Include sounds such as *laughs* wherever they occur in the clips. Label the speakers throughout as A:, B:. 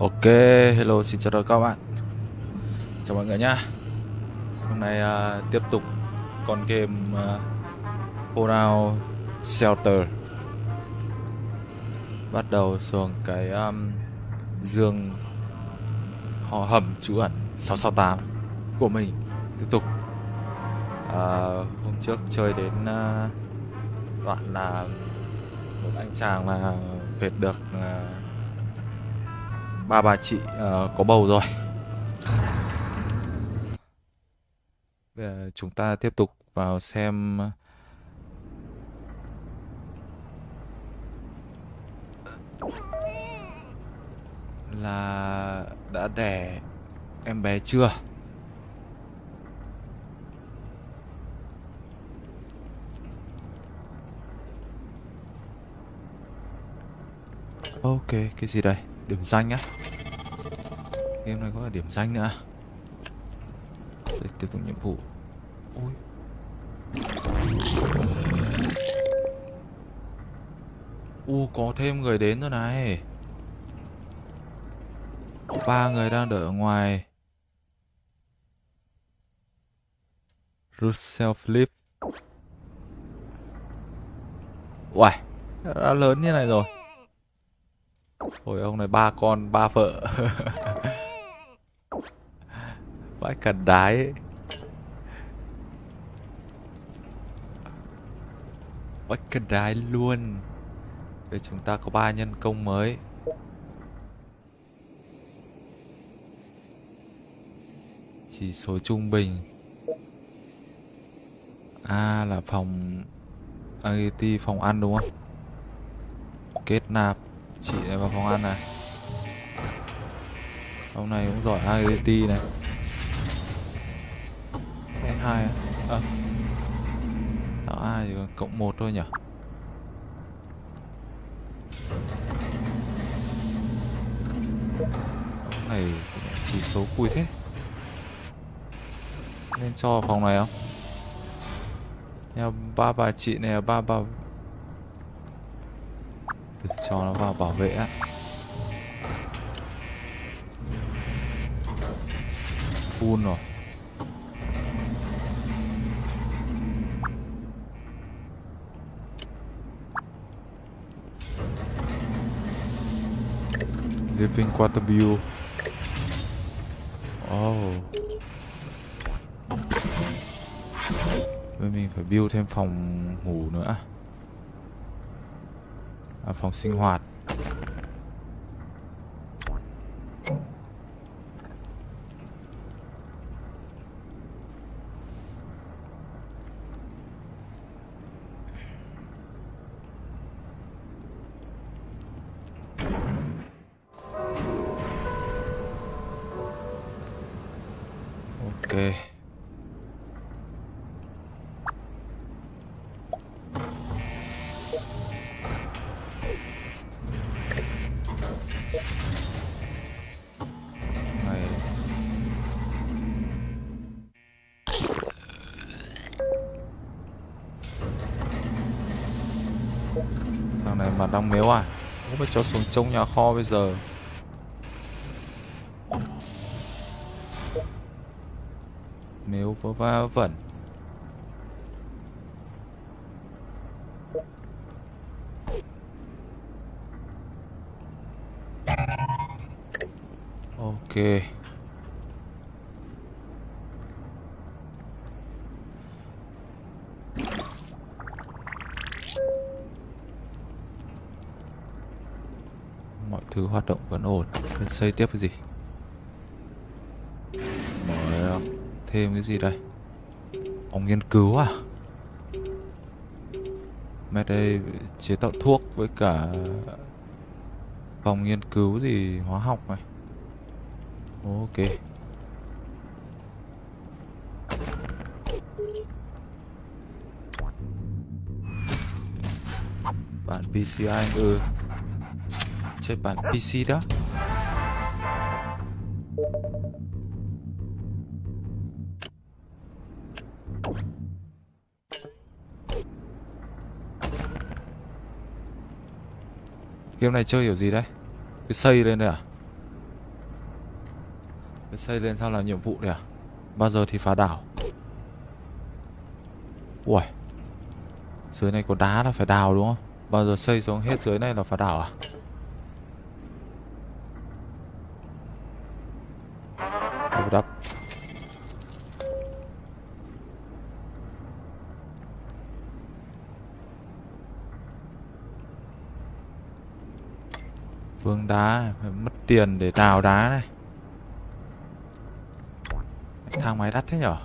A: Ok, hello, xin chào các bạn. Chào mọi người nhá. Hôm nay uh, tiếp tục con game uh, Fallout Shelter. Bắt đầu xuống cái um, giường họ hầm trú ẩn 668 của mình. Tiếp tục. Uh, Hôm trước chơi đến uh, đoạn là một anh chàng là việt được uh, ba bà chị uh, có bầu rồi Bây giờ chúng ta tiếp tục vào xem ờ, là đã đẻ em bé chưa Ok, cái gì đây? Điểm danh á Game này có cả điểm danh nữa. Đây, tiếp tục nhiệm vụ. Ôi. U có thêm người đến rồi này. Ba người đang đợi ở ngoài. Russell Flip Uầy Đã lớn như này rồi. Ôi ông này ba con ba vợ. *laughs* Vãi cả đái. Ấy. Vãi cả đái luôn. Đây chúng ta có ba nhân công mới. Chỉ số trung bình. À là phòng AGT phòng ăn đúng không? Kết nạp Chị này vào phòng ăn này. Ông này cũng giỏi AGT này. S2 á à. đó A thì còn cộng một thôi nhỉ? Ông này chỉ số cùi thế. Nên cho phòng này không? Nhà ba bà chị này, ba bà được, cho nó vào bảo vệ á. Full rồi. Living quarter view. Oh Vậy mình phải build thêm phòng ngủ nữa à phòng sinh hoạt. Đang mếu à? Không phải cho xuống trông nhà kho bây giờ. Mếu vớ va vẩn. Ok mọi thứ hoạt động vẫn xây tiếp cái gì? Mở thêm cái gì đây? Phòng nghiên cứu à? Mẹ đây, chế tạo thuốc với cả phòng nghiên cứu gì, hóa học này. Ok. Bản anh ừ. Chơi bản PC đó. game này chơi kiểu gì đấy? Cứ xây lên đây à? Cứ xây lên sao là nhiệm vụ đây à? Bao giờ thì phá đảo? Ui Dưới này có đá là phải đào đúng không? Bao giờ xây xuống hết dưới này là phá đảo à? Phương đá, phải mất tiền để đào đá này. Thang máy đắt thế nhở?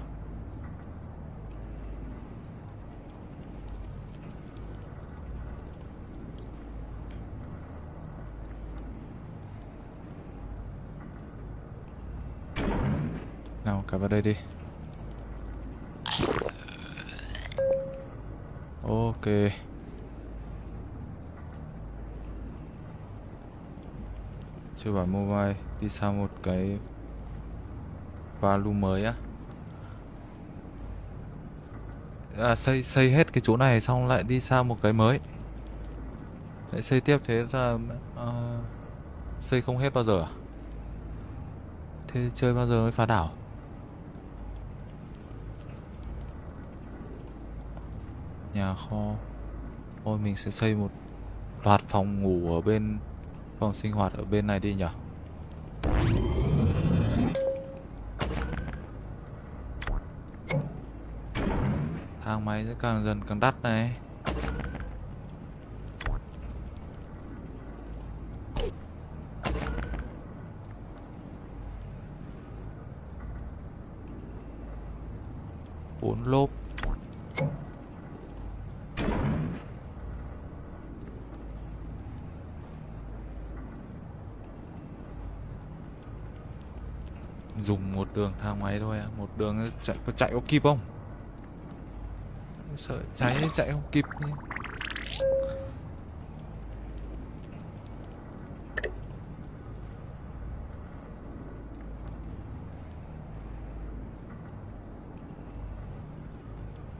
A: Nào, cả vào đây đi. Ok. Chơi bản mobile Đi sang một cái Value mới á. À, xây xây hết cái chỗ này xong lại đi sang một cái mới. Lại xây tiếp thế là uh, xây không hết bao giờ à? Thế chơi bao giờ mới phá đảo? Nhà kho. Thôi mình sẽ xây một loạt phòng ngủ ở bên phòng sinh hoạt ở bên này đi nhỉ? Thang máy sẽ càng dần càng đắt này bốn lốp dùng một đường thang máy thôi à một đường chạy, có chạy có kịp không? Sợ cháy chạy không kịp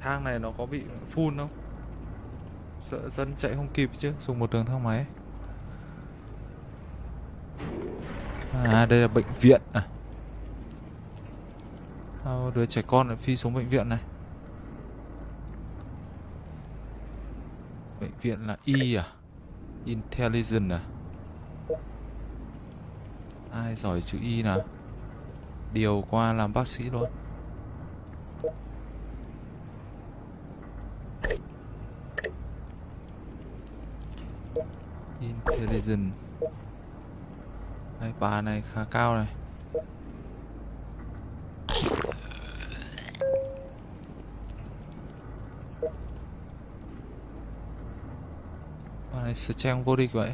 A: thang này nó có bị phun không? Sợ dân chạy không kịp chứ, dùng một đường thang máy. À đây là bệnh viện à đưa đứa trẻ con lại phi xuống bệnh viện này. Bệnh viện là Y à? Intelligent à? Ai giỏi chữ Y nào? Điều qua làm bác sĩ luôn. Intelligent Đây, bà này khá cao này. Này trang vô địch vậy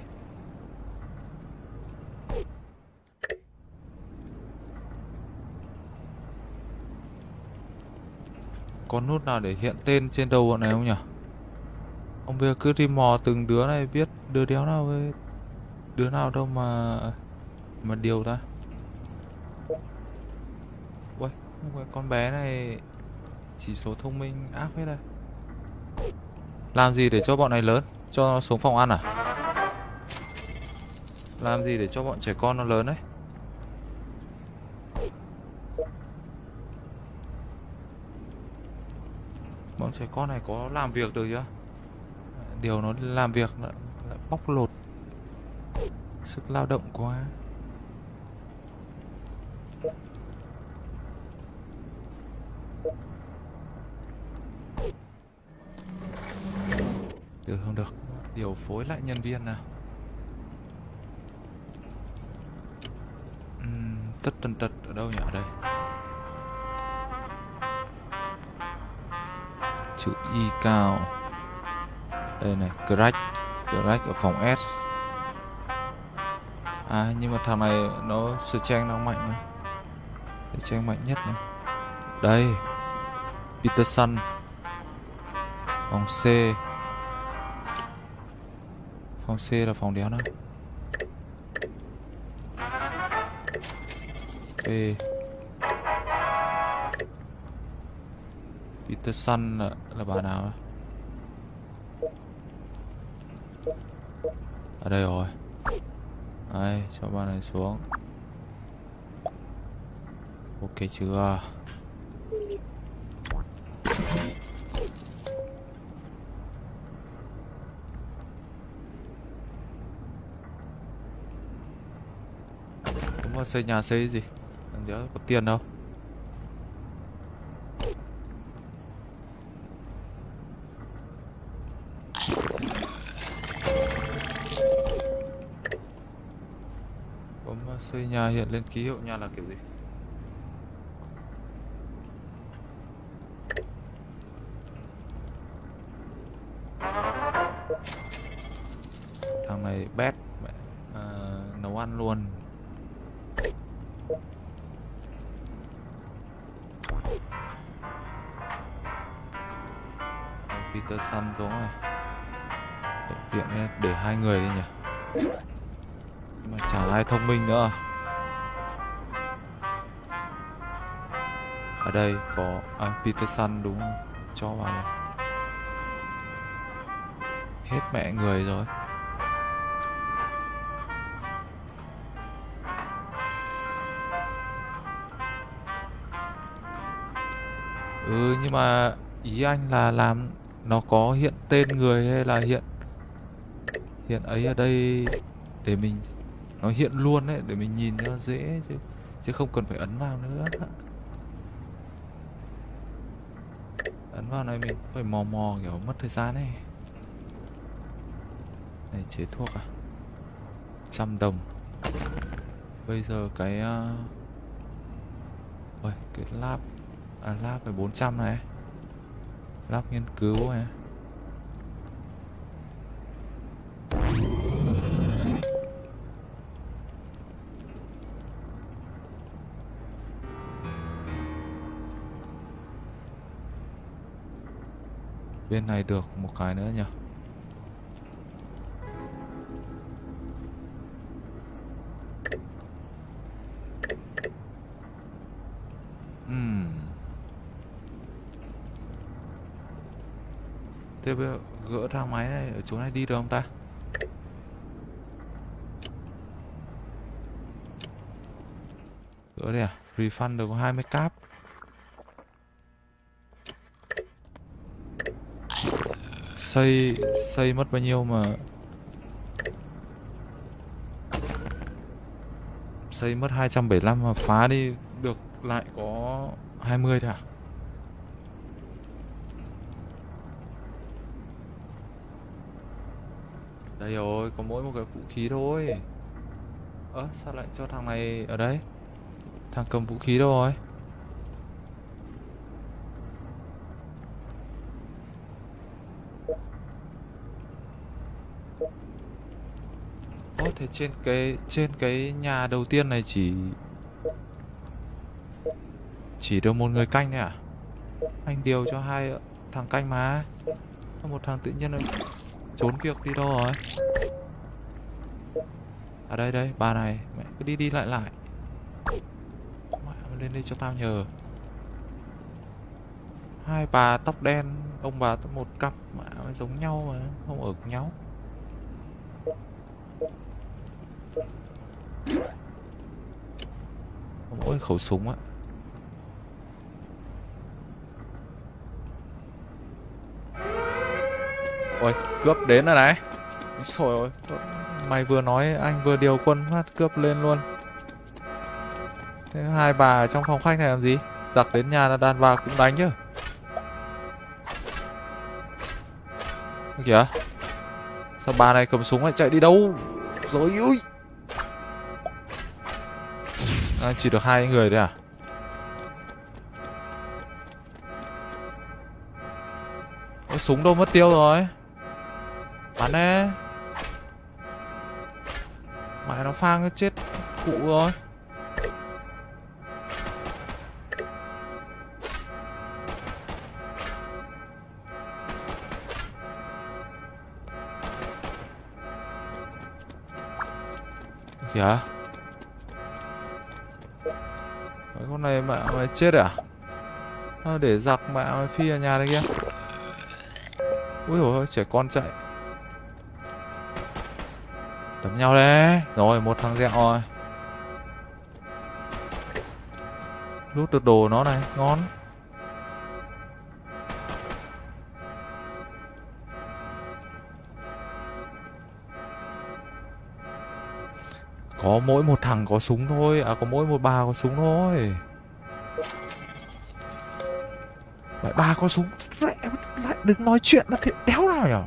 A: Có nút nào để hiện tên trên đầu bọn này không nhỉ? Ông bây giờ cứ đi mò từng đứa này biết đứa đéo nào với đứa nào đâu mà mà điều ta. Ui, con bé này chỉ số thông minh ác hết đây Làm gì để cho bọn này lớn? Cho nó xuống phòng ăn à? Làm gì để cho bọn trẻ con nó lớn đấy Bọn trẻ con này có làm việc được chưa? Điều nó làm việc lại, lại bóc lột. Sức lao động quá. Từ không được. Điều phối lại nhân viên nào. Uhm, Tất tần tật ở đâu nhỉ? Ở đây. Chữ Y cao. Đây này Crack Crack ở phòng S. À nhưng mà thằng này nó sửa trang nó mạnh mà. Trang mạnh nhất mà. Đây Peterson. Phòng C. Phòng C là phòng đéo nào? B. Peterson là, là bà nào Ở đây rồi. Đây cho bà này xuống. Ok chưa Đúng mà xây nhà xây gì? Làm gì có tiền đâu. Bấm xây nhà hiện lên ký hiệu nhà là kiểu gì? Hai người đi nhỉ? Mà chả ai thông minh nữa. Ở đây có anh Peterson đúng không? Cho vào. Hết mẹ người rồi. Ừ nhưng mà ý anh là làm nó có hiện tên người hay là hiện hiện ấy ở đây để mình nó hiện luôn đấy để mình nhìn cho dễ chứ chứ không cần phải ấn vào nữa. Ấn vào này mình phải mò mò kiểu mất thời gian này này chế thuốc à? Trăm đồng. Bây giờ cái uh... Ôi, cái lab à lab phải 400 này. Lab nghiên cứu này. Bên này được một cái nữa nhỉ uhm. Thế bây giờ gỡ thang máy này, ở chỗ này đi được không ta? Gỡ đây à? Refund được có 20 cáp xây xây mất bao nhiêu mà xây mất 275 mà phá đi được lại có 20 thôi à? Đây rồi có mỗi một cái vũ khí thôi. Ơ à, sao lại cho thằng này ở đây? Thằng cầm vũ khí đâu rồi thế trên cái trên cái nhà đầu tiên này chỉ chỉ được một người canh này à? Anh điều cho hai thằng canh mà. Một thằng tự nhiên trốn việc đi đâu rồi? À đây đây, bà này. Mẹ, cứ đi đi lại lại. Mẹ lên đây cho tao nhờ. Hai bà tóc đen, ông bà một cặp, mẹ giống nhau mà, không ở cùng nhau. Khẩu súng á. Ôi, cướp đến rồi này. Trời ơi Mày vừa nói anh vừa điều quân phát cướp lên luôn. Thế hai bà trong phòng khách này làm gì? Giặc đến nhà là đàn bà cũng đánh chứ. Kìa. Sao bà này cầm súng lại chạy đi đâu? Rồi, ui à, chỉ được hai người thôi à? Ôi, súng đâu mất tiêu rồi? Bắn đấy. Mày nó phang cái chết cụ rồi. Kìa. Con này mẹ mày chết à? à để giặc mẹ mày phi ở nhà đây kia. Ui ôi trẻ con chạy. Đấm nhau đấy. Rồi một thằng dẹo rồi. Lút được đồ nó này, ngon. Có mỗi một thằng có súng thôi. À có mỗi một bà có súng thôi. Mày bà có súng lại đừng nói chuyện là thiệt đéo nào nhở?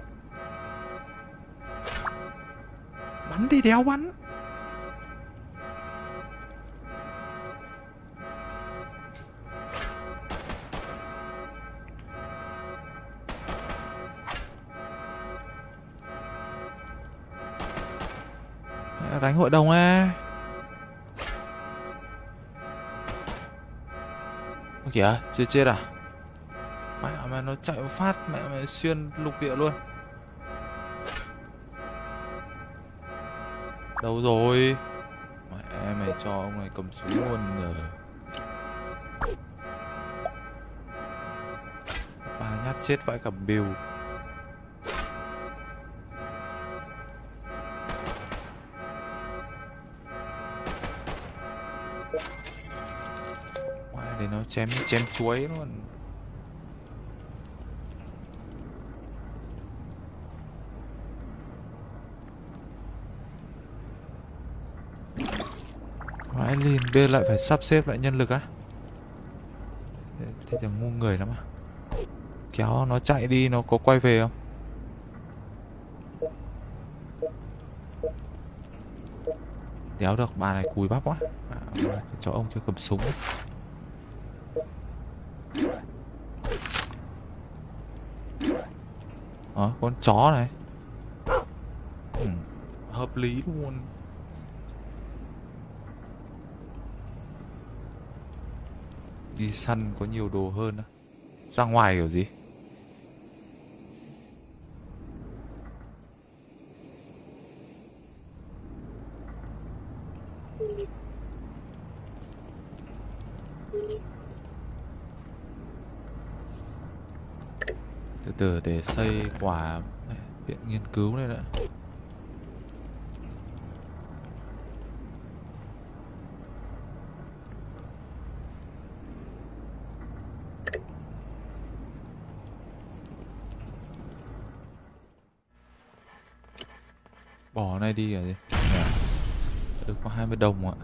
A: Bắn đi, đéo bắn. À, đánh hội đồng á kìa, chưa chết à? Mẹ mà nó chạy một phát, mẹ mày xuyên lục địa luôn. Đâu rồi? Mẹ, mày cho ông này cầm súng luôn rồi ba nhát chết vãi cả bill để nó chém chém chuối luôn. Vãi liền bên lại phải sắp xếp lại nhân lực á. Thế thì ngu người lắm à Kéo nó chạy đi nó có quay về không? Đéo được bà này cùi bắp quá. À, Cho ông chưa cầm súng. Ấy. Ờ, con chó này. Ừ, Hợp lý luôn. Đi săn có nhiều đồ hơn á. Ra ngoài kiểu gì? Từ từ, để xây quả viện nghiên cứu này nữa đi rồi. Gì được có 20 đồng ạ.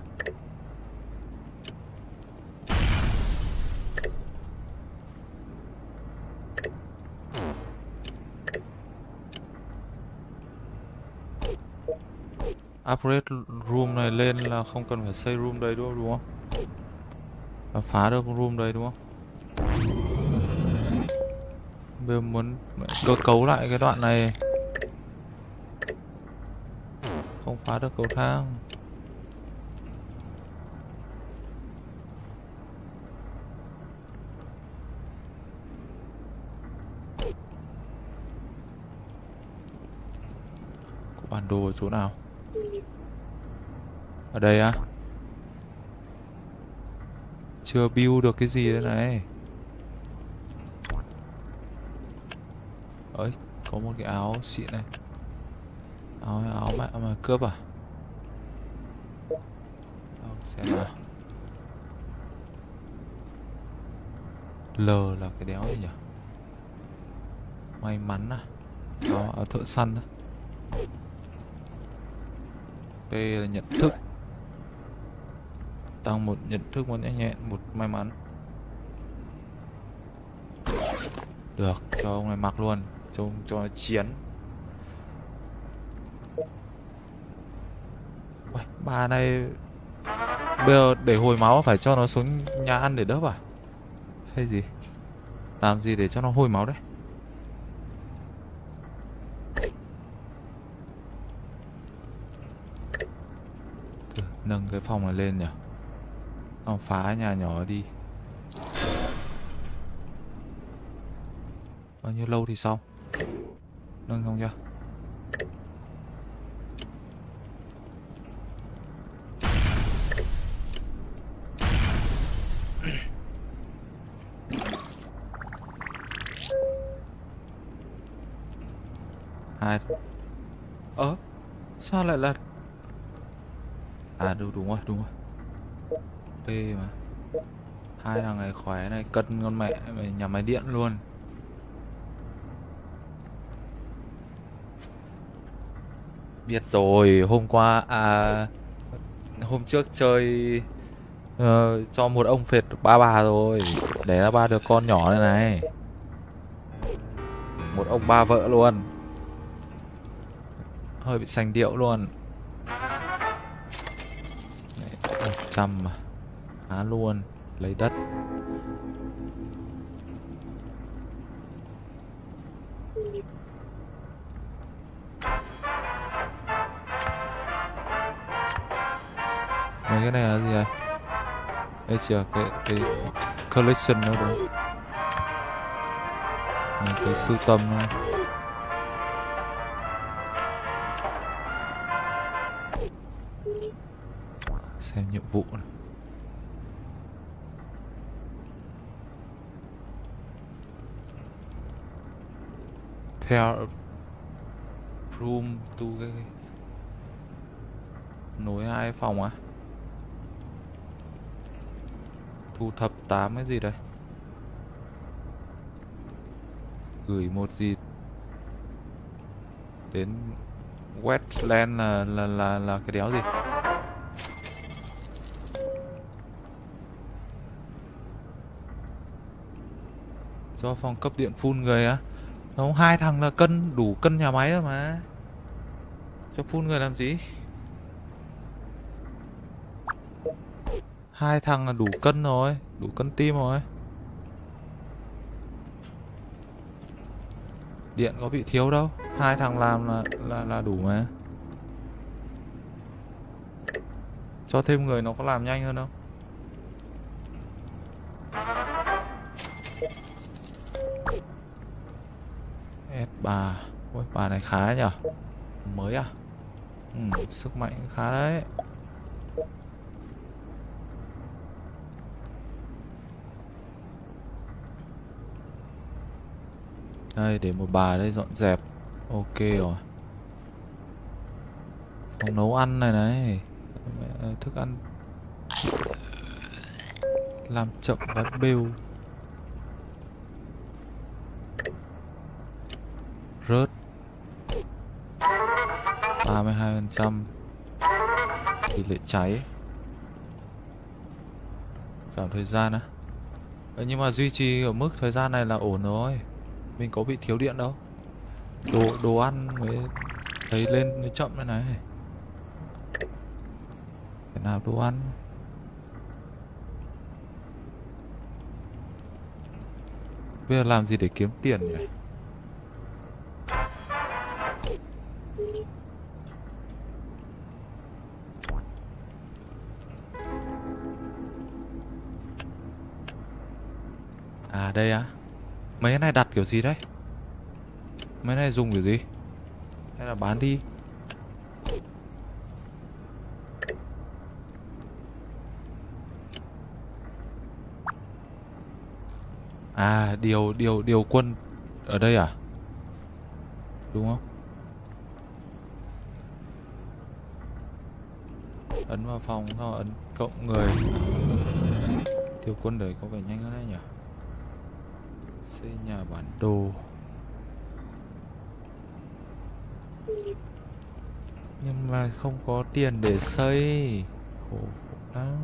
A: Upgrade room này lên là không cần phải xây room đây đúng không đúng không? Là phá được room đây đúng không? Bây giờ muốn cơ cấu lại cái đoạn này không phá được cầu thang. Có bản đồ ở chỗ nào? Ở đây á? Chưa build được cái gì đây này. Ấy có một cái áo xịn này. Áo áo mà rồi cướp à? Đâu, xem nào. L là cái đéo gì nhỉ? May mắn à? Đó ở thợ săn đó P là nhận thức. Tăng một nhận thức một nhanh nhẹn Một may mắn. Được cho ông này mặc luôn. Cho cho chiến Uầy, Bà này Bây giờ để hồi máu phải cho nó xuống nhà ăn để đớp à? Hay gì? Làm gì để cho nó hồi máu đấy? Nâng cái phòng này lên nhỉ. Xong phá nhà nhỏ đi. Bao nhiêu lâu thì xong? Nâng xong chưa? Hai. Ơ sao lại là À đúng, đúng rồi, đúng rồi. P mà. Hai thằng này khỏe này cân con mẹ mày nhà máy điện luôn. Biết rồi hôm qua à hôm trước chơi uh, cho một ông phệt ba bà rồi để ra ba đứa con nhỏ này này. Một ông ba vợ luôn hơi bị sành điệu luôn một trăm mà luôn, lấy đất mấy cái này là gì vậy? đây chỉ là cái cái collection thôi đúng không? Cái sưu tầm thôi theo room to cái nối hai phòng á. Thu thập tám cái gì đây? Gửi một gì? Đến wetland là là là là cái đéo gì? Do phòng cấp điện phun người á không, hai thằng là cân, đủ cân nhà máy rồi mà. Cho phun người làm gì? Hai thằng là đủ cân rồi, đủ cân tim rồi. Điện có bị thiếu đâu, hai thằng làm là là là đủ mà. Cho thêm người nó có làm nhanh hơn không? S3 Ôi bà này khá nhở Mới à? Ừ, Sức mạnh khá đấy. Đây để một bà đây dọn dẹp. Ok rồi. Phòng nấu ăn này này. Thức ăn. Làm chậm bánh bêu. Rớt. 32% tỷ lệ cháy. Giảm thời gian á. À? nhưng mà duy trì ở mức thời gian này là ổn rồi. Mình có bị thiếu điện đâu. Đồ đồ ăn mới thấy lên mới chậm thế này. Thế nào đồ ăn? Bây giờ làm gì để kiếm tiền nhỉ? Đây á? Mấy cái này đặt kiểu gì đấy? Mấy này dùng kiểu gì? Hay là bán đi? À điều điều điều quân Ở đây à? Đúng không? Ấn vào phòng sau ấn cộng người. Điều quân đấy có vẻ nhanh hơn đấy nhỉ? Xây nhà bản đồ. Nhưng mà không có tiền để xây. Khổ lắm.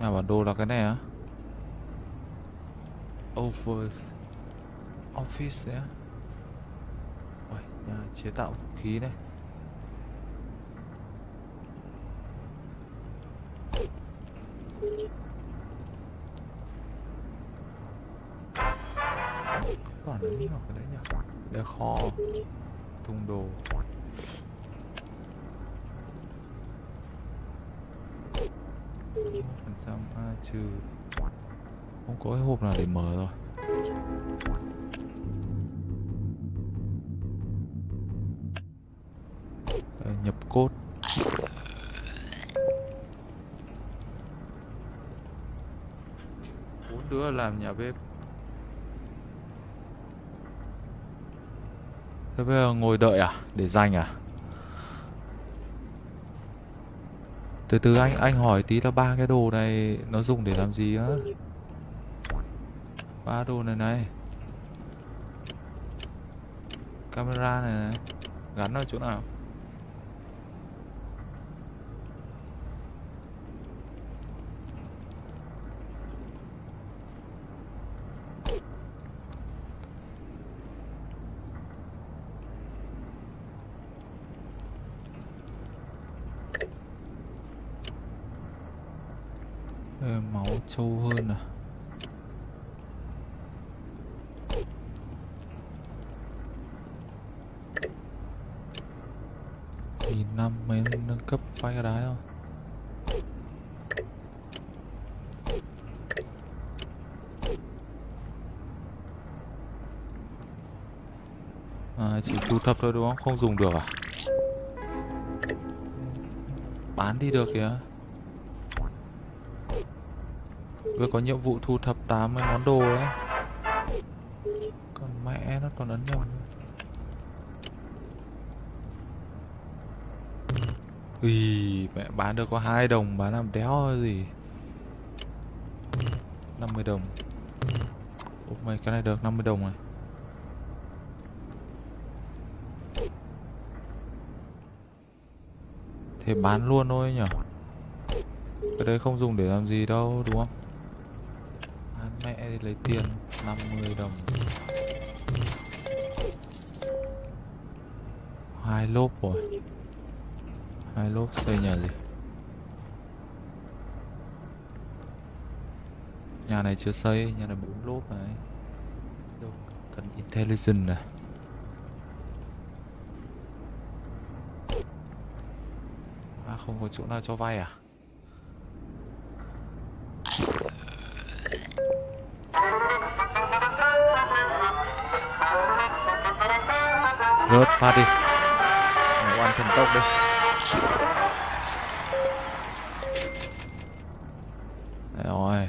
A: Nhà bản đồ là cái này á? Over office đấy á? Ôi, nhà chế tạo vũ khí này. Toàn vào cái đấy nhỉ? Để kho thùng đồ. Phần trăm a trừ. Không có cái hộp nào để mở rồi. Đây, nhập cốt bốn đứa làm nhà bếp. Thế bây giờ ngồi đợi à? Để dành à? Từ từ anh anh hỏi tí là ba cái đồ này nó dùng để làm gì á? Ba đồ này này. Camera này này. Gắn ở chỗ nào? Ờ, máu trâu hơn à? Nghìn năm mới nâng cấp phái cái đái không? À, chỉ thu thập thôi đúng không? Không dùng được à? Bán đi được kìa. Vừa có nhiệm vụ thu thập 80 món đồ đấy. Còn mẹ nó toàn ấn nhầm Ui, mẹ bán được có hai đồng bán làm đéo gì? 50 đồng. Ủa mày cái này được 50 đồng này Thế bán luôn thôi nhở? Cái đấy không dùng để làm gì đâu đúng không? Đi lấy tiền 50 đồng. Hai lốp rồi. Hai lốp xây nhà gì? Nhà này chưa xây, nhà này bốn lốp này. Đâu, cần intelligent này. À không có chỗ nào cho vay à? Phát đi. Ăn thần tốc đi. Đấy rồi.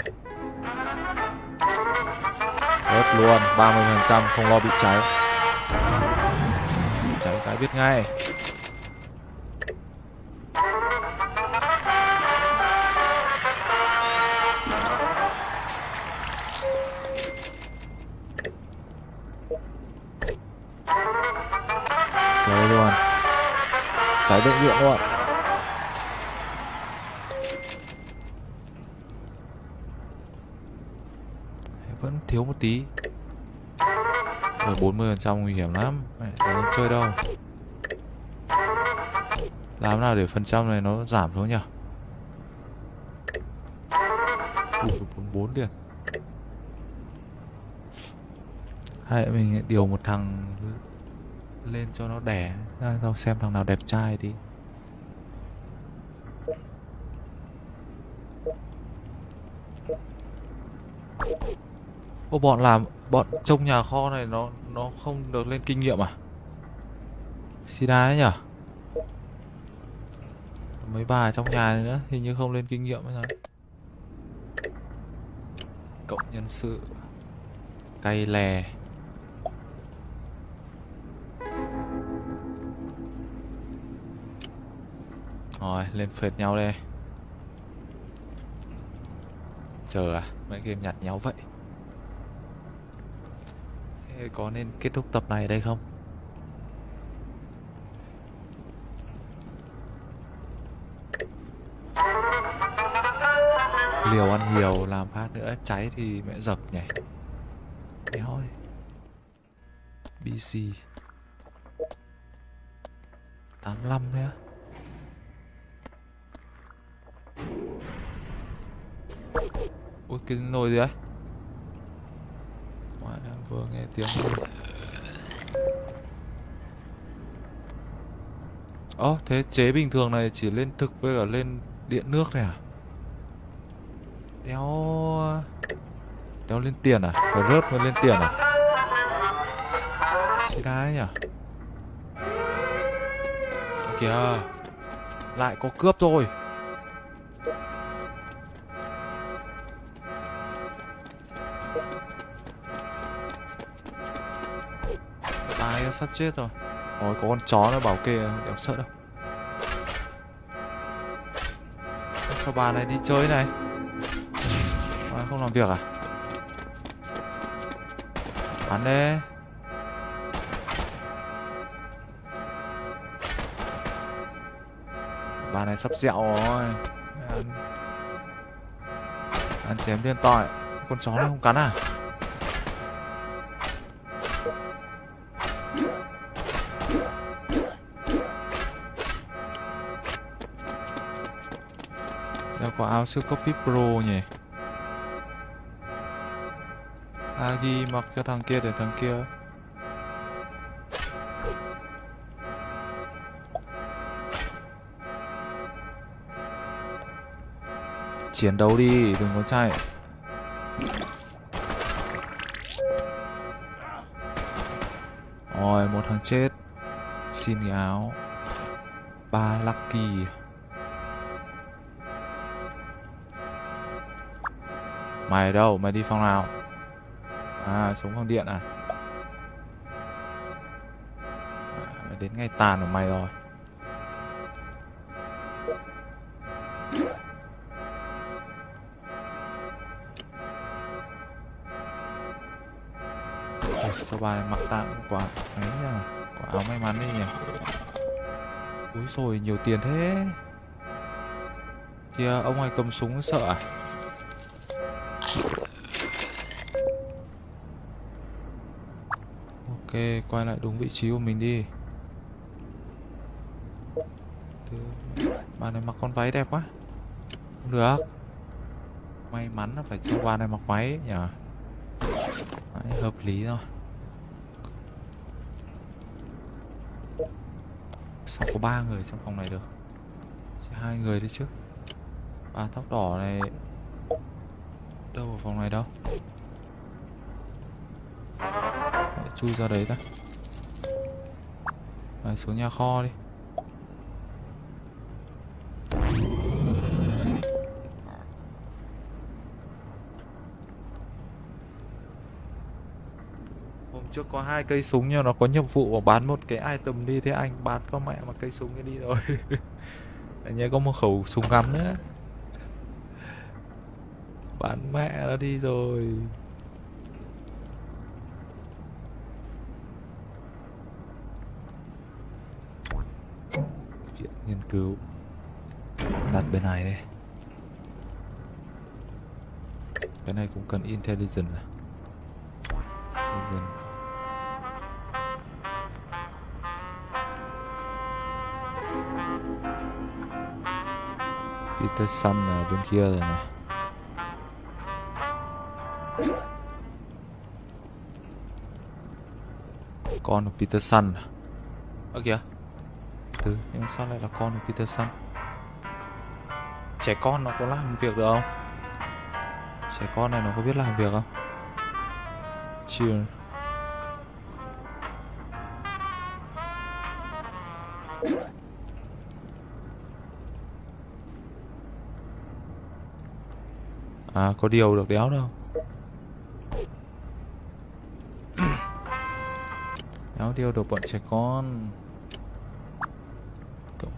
A: Rớt luôn 30% không lo bị cháy. Cháy cái biết ngay bệnh viện luôn vẫn thiếu một tí. Rồi 40% nguy hiểm lắm. Mẹ không chơi đâu. Làm nào để phần trăm này nó giảm xuống nhỉ? Bốn bốn liền. Hay mình điều một thằng lên cho nó đẻ ra tao xem thằng nào đẹp trai thì. Ô, bọn làm, bọn trông nhà kho này nó nó không được lên kinh nghiệm à? Sida ấy nhở? Mấy bà trong nhà này nữa, hình như không lên kinh nghiệm hay sao? Cộng nhân sự, cay lè Rồi, lên phệt nhau đây. Chờ à Mấy game nhặt nhau vậy. Thế có nên kết thúc tập này ở đây không? Liều ăn nhiều, làm phát nữa, cháy thì mẹ dập nhỉ? Đéo ơi BC 85 nữa. Ui cái nồi gì đấy? Ngoại vừa nghe tiếng Ồ oh, thế chế bình thường này chỉ lên thực với cả lên điện nước này à? Đéo Đéo lên tiền à? Phải rớt mới lên tiền à? Xí đái nhỉ Kìa Lại có cướp rồi sắp chết rồi. Ôi có con chó nó bảo kê Em sợ đâu. Sao bà này đi chơi này? À, không làm việc à? Bắn đi. Bà này sắp dẹo rồi. Ăn, ăn chém liên tội Con chó này không cắn à? Có áo siêu cấp VIP Pro nhỉ? Agi mặc cho thằng kia để thằng kia. Chiến đấu đi, đừng có chạy. Rồi, một thằng chết. Xin cái áo. Ba Lucky. Mày đâu? Mày đi phòng nào? À, xuống phòng điện à? à mày đến ngay tàn của mày rồi Ôi, sao bà này mặc tạm quả ấy à quả áo may mắn đi nhỉ úi rồi nhiều tiền thế kìa ông này cầm súng sợ à quay lại đúng vị trí của mình đi. Bà này mặc con váy đẹp quá. Không được. May mắn là phải cho bà này mặc váy nhỉ Đấy, hợp lý rồi. Sao có ba người trong phòng này được? Chỉ hai người đấy chứ. Ba tóc đỏ này Đâu ở phòng này đâu chui ra đấy ta à, xuống nhà kho đi. Hôm trước có hai cây súng nhưng nó có nhiệm vụ mà bán một cái item đi. Thế anh bán có mẹ mà cây súng đi rồi. *laughs* Anh nhớ có một khẩu súng ngắm nữa. Bán mẹ nó đi rồi viện nghiên cứu. Đặt bên này đây cái này cũng cần intelligence à? Peter Sun ở bên kia rồi này. Con của Peterson à? ơ kìa thứ, nhưng mà sao lại là con của Peterson trẻ con nó có làm việc được không? Trẻ con này nó có biết làm việc không? Chưa. À có điều được đéo đâu. Đéo điều được bọn trẻ con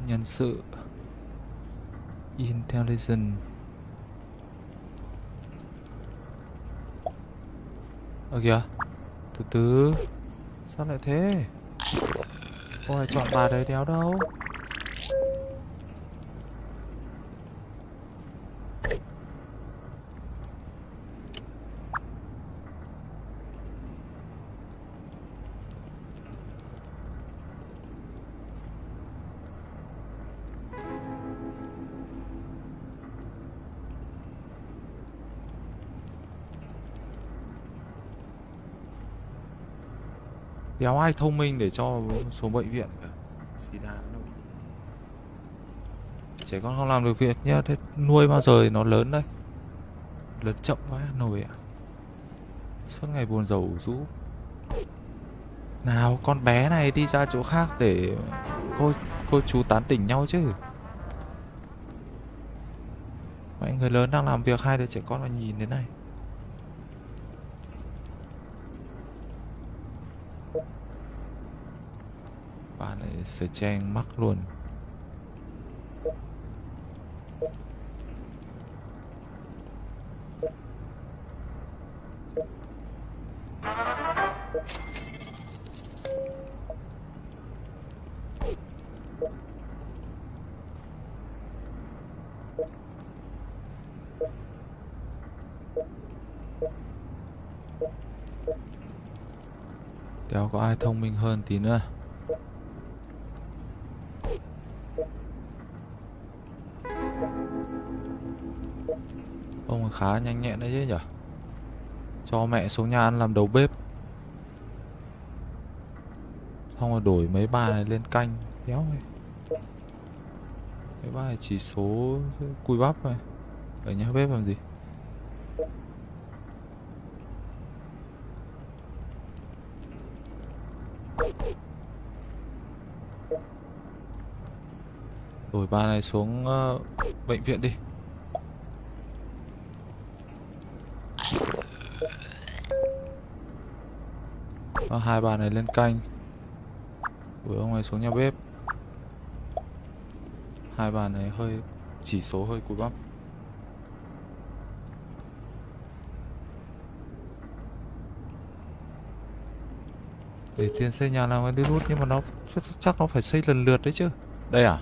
A: nhân sự. Intelligence. Ơ kìa, Từ từ, Sao lại thế? Ôi chọn bà đấy đéo đâu. Đéo ai thông minh để cho số bệnh viện cả? Sida Trẻ con không làm được việc nhá Thế nuôi bao giờ thì nó lớn đây Lớn chậm quá nổi ạ. Suốt ngày buồn rầu rũ. Nào con bé này đi ra chỗ khác để cô, cô chú tán tỉnh nhau chứ. Mọi người lớn đang làm việc hai đứa trẻ con mà nhìn thế này sửa trang mắc luôn. Đéo có ai thông minh hơn tí nữa? Nhanh nhẹn đấy chứ nhở? Cho mẹ xuống nhà ăn làm đầu bếp. Xong rồi đổi mấy bài này lên canh Đéo ơi. Mấy bài chỉ số cùi bắp này Ở nhà bếp làm gì? Đổi ba này xuống uh, bệnh viện đi. Ờ, hai bà này lên canh. Đuổi ông này xuống nhà bếp. Hai bà này hơi Chỉ số hơi cùi bắp Để tiền xây nhà làm cái đi rút Nhưng mà nó chắc nó phải xây lần lượt đấy chứ. Đây à?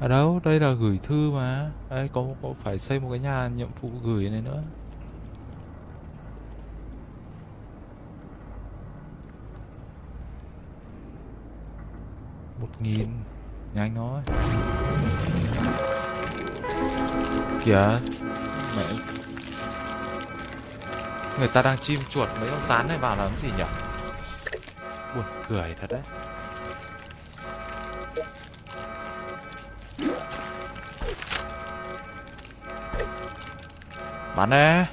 A: Ở đâu đây là gửi thư mà. Đây có, có phải xây một cái nhà nhiệm vụ gửi này nữa một nghìn nhanh nói. Kìa, mẹ. Người ta đang chim chuột mấy con rán này vào làm gì nhỉ? Buồn cười thật đấy. Bắn đi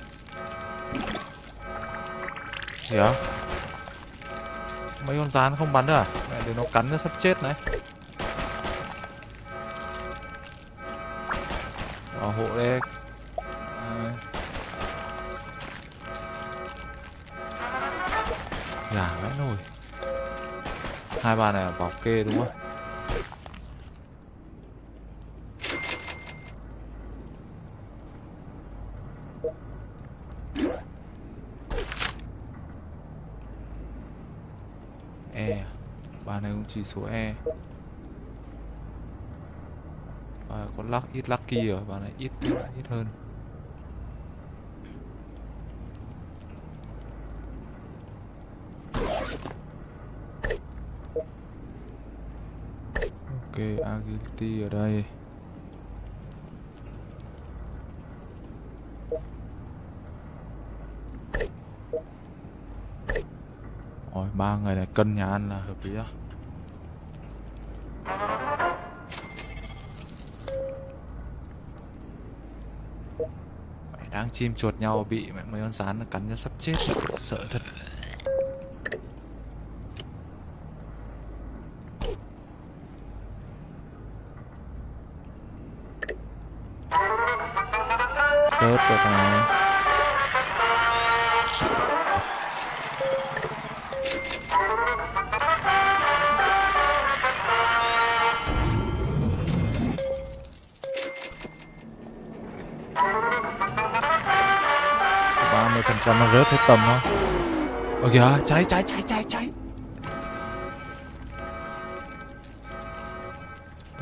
A: Gì Mấy con rán không bắn được à? Mẹ để nó cắn nó sắp chết đấy. Hộ đi à. giả vãi nồi Hai bà này bảo kê đúng không? E. Ba này cũng chỉ số E và có luck ít lucky rồi bạn này ít ít hơn. Ok, agility ở đây. Rồi ba người này cân nhà ăn là hợp lý đó chim chuột nhau bị mấy con rán cắn cho sắp chết. Sợ thật. Kìa, cháy cháy cháy cháy cháy.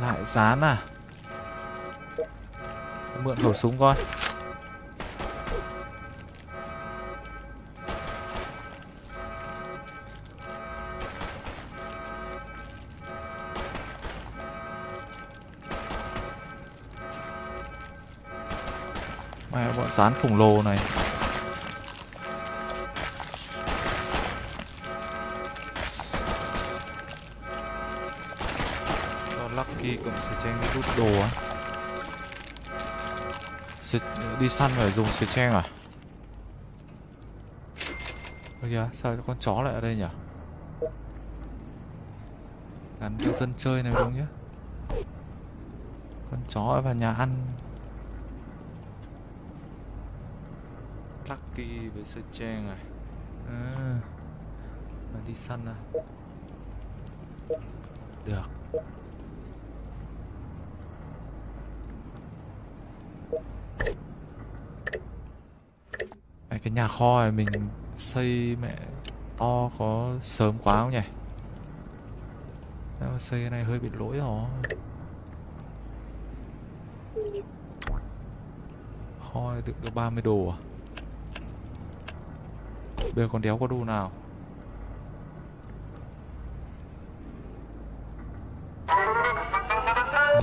A: Lại dán à? Mượn khẩu súng coi Mẹ bọn sán khổng lồ này. Đồ á. Đi săn phải dùng sợi tranh à? Ơ kìa sao con chó lại ở đây nhỉ? Gắn cho dân chơi này đúng nhá. Con chó vào nhà ăn. Lucky với sợi trang này à, ờ, đi săn à? Được. Cái nhà kho này mình xây mẹ to có sớm quá không nhỉ? Nếu mà xây cái này hơi bị lỗi rồi Kho này đựng được 30 đồ à? Bây giờ còn đéo có đồ nào?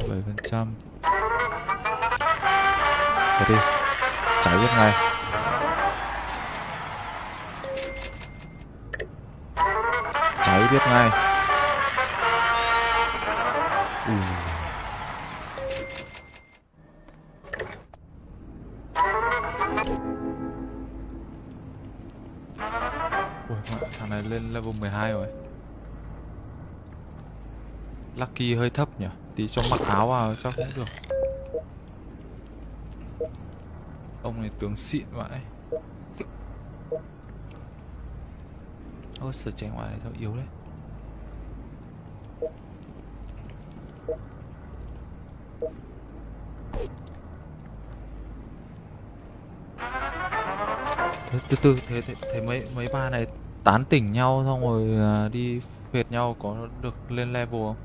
A: Bảy phần trăm. Đi Cháy biết ngay. Cháy biết ngay. Ừ. Ui. Ui, thằng này lên level 12 rồi. Lucky hơi thấp nhỉ? Tí cho mặc áo vào chắc cũng được. Ông này tướng xịn vậy Ôi trẻ ngoài này sao yếu đấy. Từ từ, từ thế, thế, thế mấy mấy ba này tán tỉnh nhau xong rồi à, đi phệt nhau có được lên level không?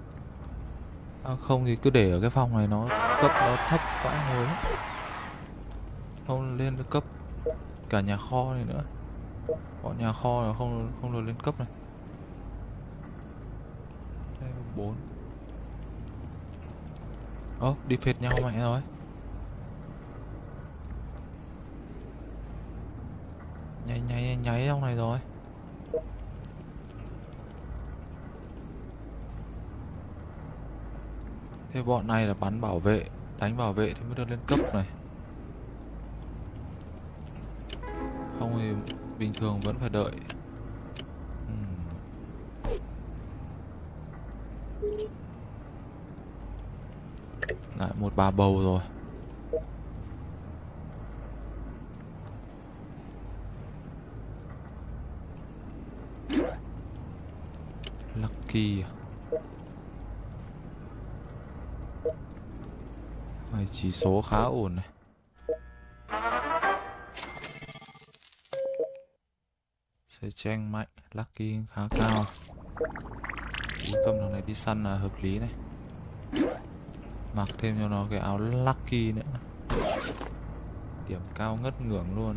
A: À, không thì cứ để ở cái phòng này nó cấp nó thấp vãi ngồi không lên được cấp cả nhà kho này nữa bọn nhà kho là không không được lên cấp này. Level 4 ơ, đi phệt nhau mẹ rồi. Nháy nháy nháy trong này rồi. Thế bọn này là bắn bảo vệ, Đánh bảo vệ thì mới được lên cấp này. Không thì bình thường vẫn phải đợi. Lại một bà bầu rồi. Lucky à. Này, chỉ số khá ổn này. Chơi tranh mạnh, Lucky khá cao. Cú thằng này đi săn là hợp lý này. Mặc thêm cho nó cái áo Lucky nữa. Điểm cao ngất ngưỡng luôn.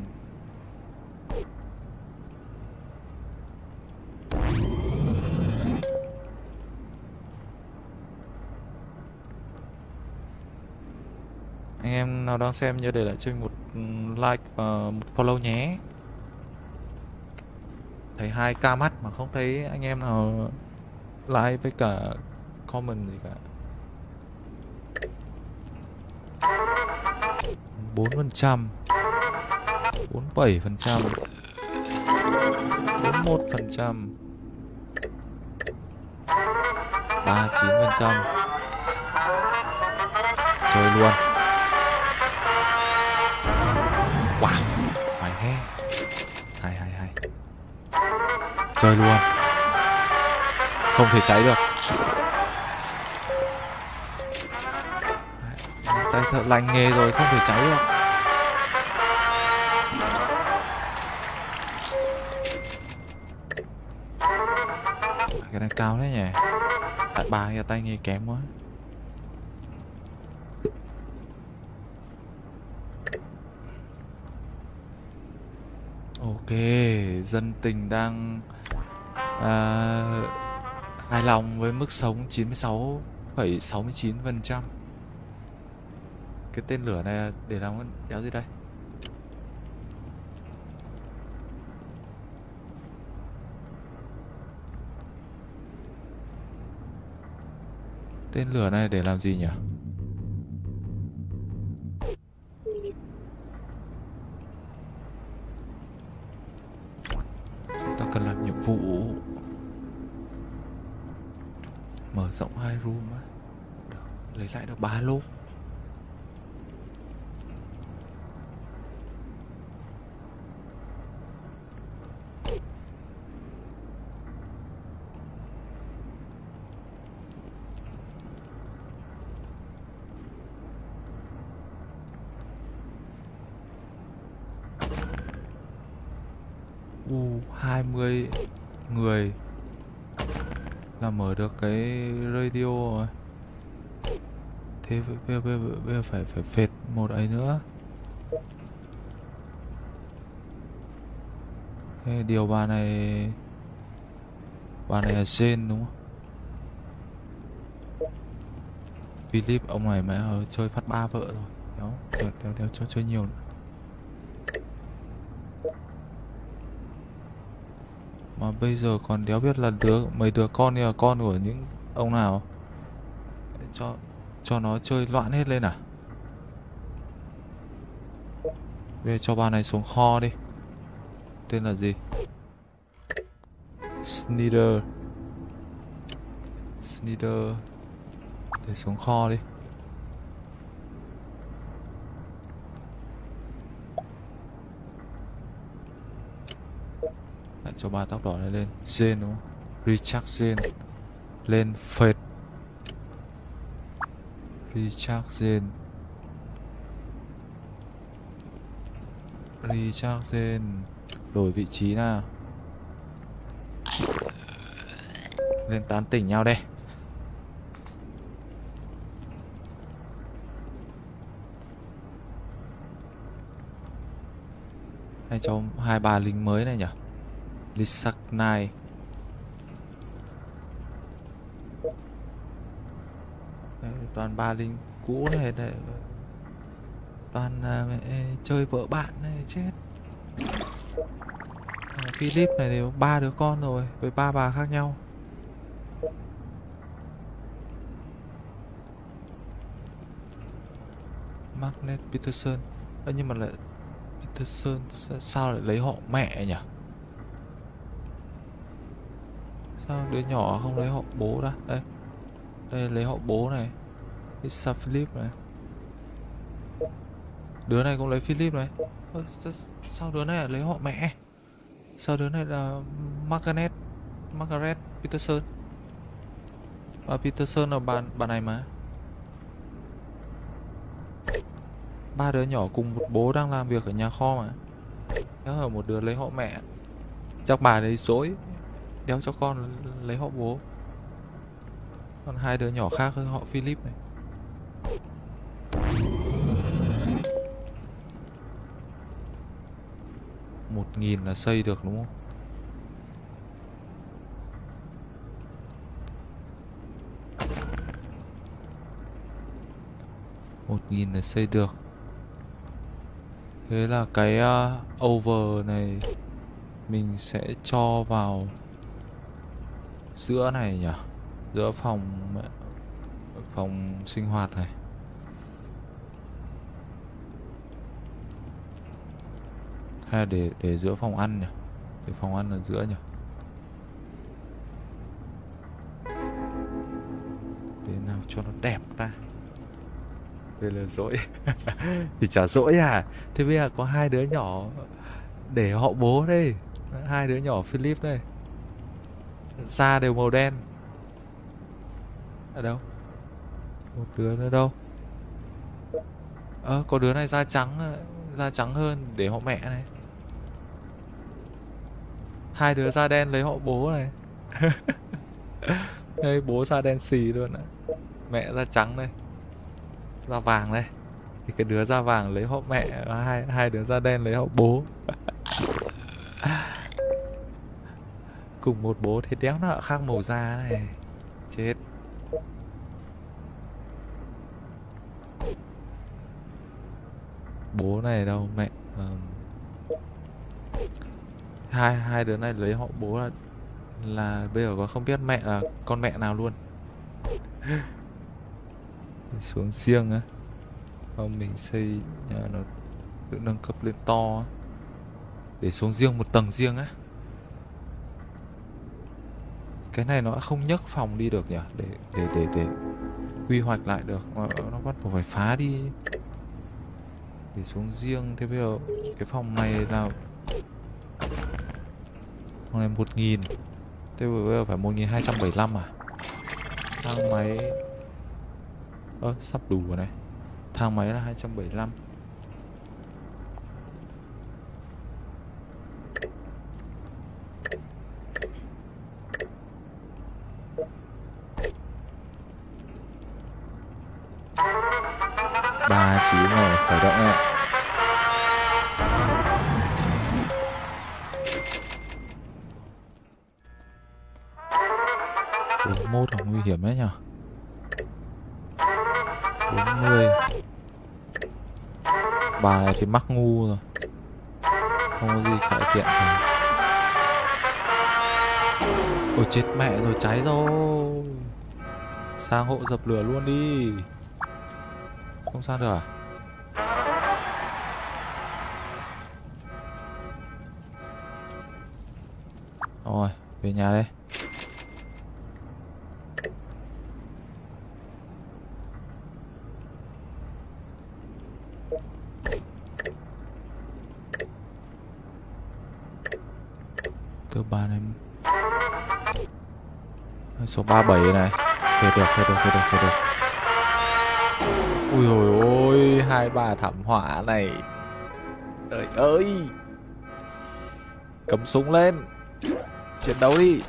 A: Anh em nào đang xem nhớ để lại cho mình một ừ, like và một follow nhé thấy hai ca mắt mà không thấy anh em nào like với cả comment gì cả. bốn phần trăm, bốn bảy phần trăm, bốn một phần trăm, ba chín phần trăm. Chơi luôn. Chơi luôn. Không thể cháy được. Tay thợ lành nghề rồi không thể cháy được. Cái này cao đấy nhỉ? Tại ba cái tay nghề kém quá. Ok, dân tình đang à, hài lòng với mức sống 96,69%. Cái tên lửa này để làm cái đéo gì đây? Tên lửa này để làm gì nhỉ? Hai room á Lấy lại được ba lô bây giờ, bây giờ, bây giờ phải phải phệt một ấy nữa. Thế điều bà này bà này là Jane đúng không? Philip ông này mẹ chơi phát ba vợ rồi. Đéo đéo đéo, đéo cho chơi nhiều nữa. Mà bây giờ còn đéo biết là đứa mấy đứa con như là con của những ông nào? Cho cho nó chơi loạn hết lên à? Về cho bà này xuống kho đi. Tên là gì? Sneader Sneader để xuống kho đi. Lại cho ba tóc đỏ này lên. Jane đúng không? Richard Jane. Lên phệt. Richard Jane Richard đổi vị trí nào? Lên tán tỉnh nhau đây. Hay cho hai bà lính mới này nhỉ? Lisak Nai bà ba lính cũ này để toàn là mẹ, chơi vợ bạn này chết. À, Philip này đều ba đứa con rồi với ba bà khác nhau. Magnet Peterson. À, nhưng mà lại Peterson sao lại lấy họ mẹ nhỉ? Sao đứa nhỏ không lấy họ bố ra đây đây lấy họ bố này. Lisa Philip này. Đứa này cũng lấy Philip này. Sao đứa này lại lấy họ mẹ? Sao đứa này là Margaret Margaret Peterson? Và Peterson là bà bà này mà. Ba đứa nhỏ cùng một bố đang làm việc ở nhà kho mà. Đéo ở một đứa lấy họ mẹ. Chắc bà đấy dối. Đéo cho con lấy họ bố. Còn hai đứa nhỏ khác họ Philip này. Một nghìn là xây được đúng không? một nghìn là xây được. Thế là cái uh, over này mình sẽ cho vào giữa này nhỉ? Giữa phòng phòng sinh hoạt này. Hay là để để giữa phòng ăn nhỉ? Để phòng ăn ở giữa nhỉ? Để nào cho nó đẹp ta. Đây là dỗi. *laughs* Thì chả dỗi à? Thế bây giờ có hai đứa nhỏ để họ bố đây. Hai đứa nhỏ Philip đây. Da đều màu đen. Ở đâu? Một đứa nữa đâu? Ơ à, có đứa này da trắng da trắng hơn để họ mẹ này hai đứa da đen lấy họ bố này. *laughs* Đây, bố da đen xì luôn ạ. Mẹ da trắng đây. Da vàng đây. Thì cái đứa da vàng lấy họ mẹ, hai hai đứa da đen lấy họ bố. *laughs* Cùng một bố thế đéo nó khác màu da này. Chết. Bố này đâu, mẹ hai hai đứa này lấy họ bố là là bây giờ có không biết mẹ là con mẹ nào luôn. *laughs* Xuống riêng á. Không mình xây nhà nó tự nâng cấp lên to để xuống riêng một tầng riêng á. Cái này nó không nhấc phòng đi được nhỉ? Để để để để quy hoạch lại được. Nó, nó bắt buộc phải phá đi. Để xuống riêng. Thế bây giờ cái phòng này là con này 1000 Thế bây giờ phải 1275 à? Thang máy. Ơ à, sắp đủ rồi này. Thang máy là 275 ba chỉ rồi khởi động ạ này thì mắc ngu rồi. Không có gì cải thiện cả. Ôi, chết mẹ rồi, cháy rồi. Sang hộ dập lửa luôn đi. Không sang được à? Rồi, về nhà đây. Từ ba em số 37 này. Về được về được về được về được. Ui hồi ôi, hai bà thảm họa này. Trời ơi. Cầm súng lên. Chiến đấu đi.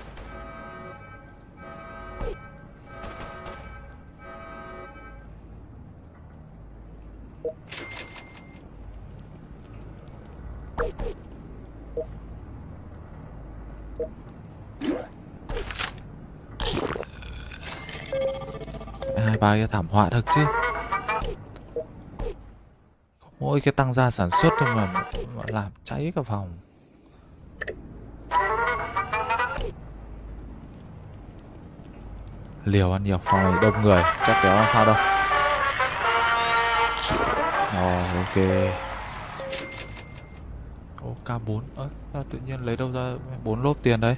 A: Hai cái thảm họa thật chứ. Có mỗi cái tăng gia sản xuất thôi mà, mà làm cháy cả phòng. Liều ăn nhiều phòng này đông người chắc kéo làm sao đâu. Ồ ok. Ô K4 ơ sao tự nhiên lấy đâu ra bốn lốp tiền đấy?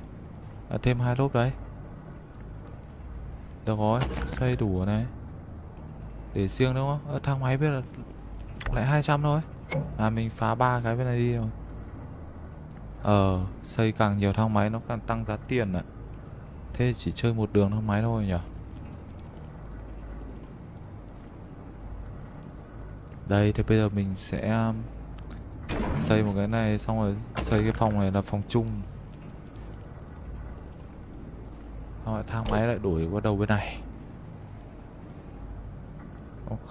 A: À, thêm hai lốp đấy. Được rồi xây đủ này để riêng đúng không? Ờ, thang máy biết là lại 200 thôi. Là mình phá ba cái bên này đi rồi. Ờ xây càng nhiều thang máy nó càng tăng giá tiền ạ. Thế chỉ chơi một đường thang máy thôi nhỉ? Đây thì bây giờ mình sẽ um, xây một cái này, xong rồi xây cái phòng này là phòng chung. Rồi thang máy lại đổi qua đầu bên này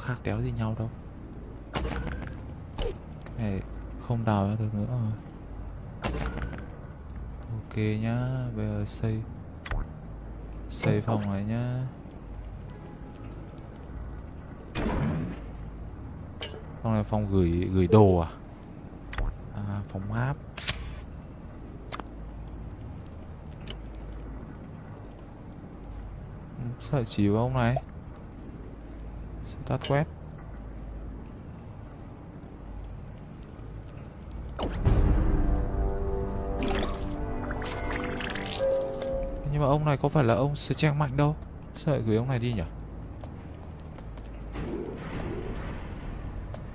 A: khác đéo gì nhau đâu. Cái này, không đào ra được nữa rồi. Ok nhá, Bây giờ xây Xây phòng này nhá. Phòng này phòng gửi gửi đồ à? À phòng áp sợ chỉ vào ông này? Tắt web. Nhưng mà ông này có phải là ông trang mạnh đâu? Sao lại gửi ông này đi nhỉ?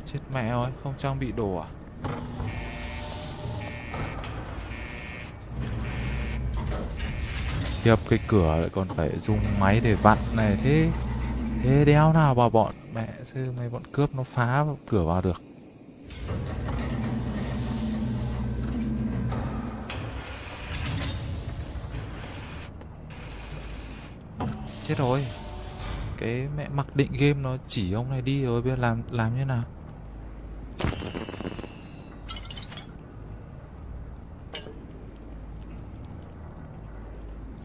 A: Chết mẹ ơi, Không trang bị đồ à? Hiệp cái cửa lại còn phải dùng máy để vặn này thế. Thế đéo nào mà bọn mẹ sư mấy bọn cướp nó phá cửa vào được. Chết rồi. Cái mẹ mặc định game nó chỉ ông này đi rồi, bây giờ làm làm như nào?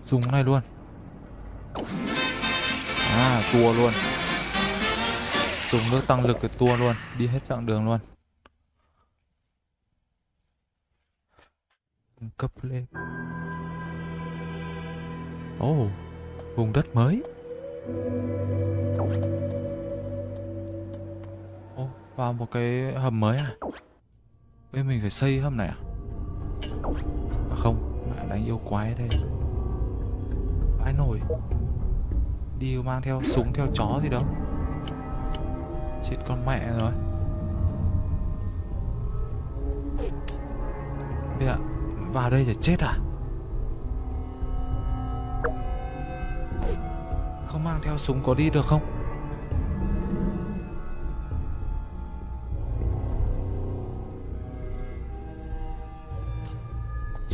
A: Dùng này luôn tua luôn. Dùng nước tăng lực cái tua luôn Đi hết chặng đường luôn. Cấp lên. Ồ oh, Vùng đất mới. Ồ oh, Vào một cái hầm mới à? Bây mình phải xây hầm này à? À không Đánh yêu quái đây. Vãi nổi Đi mang theo súng, theo chó gì đâu Chết con mẹ rồi. Bây giờ, vào đây để chết à? Không mang theo súng có đi được không?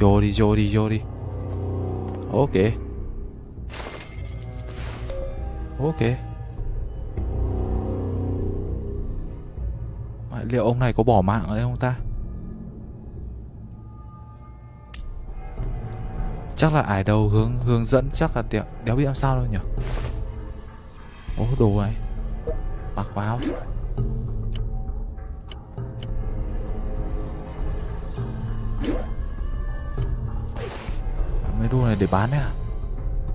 A: Vô đi vô đi vô đi. Ok. Ok. Liệu ông này có bỏ mạng ở đây không ta? Chắc là ải đầu hướng hướng dẫn chắc là tiệm. Đéo biết làm sao đâu nhỉ? Ố đồ này. Mặc vào Mấy đồ này để bán đấy à?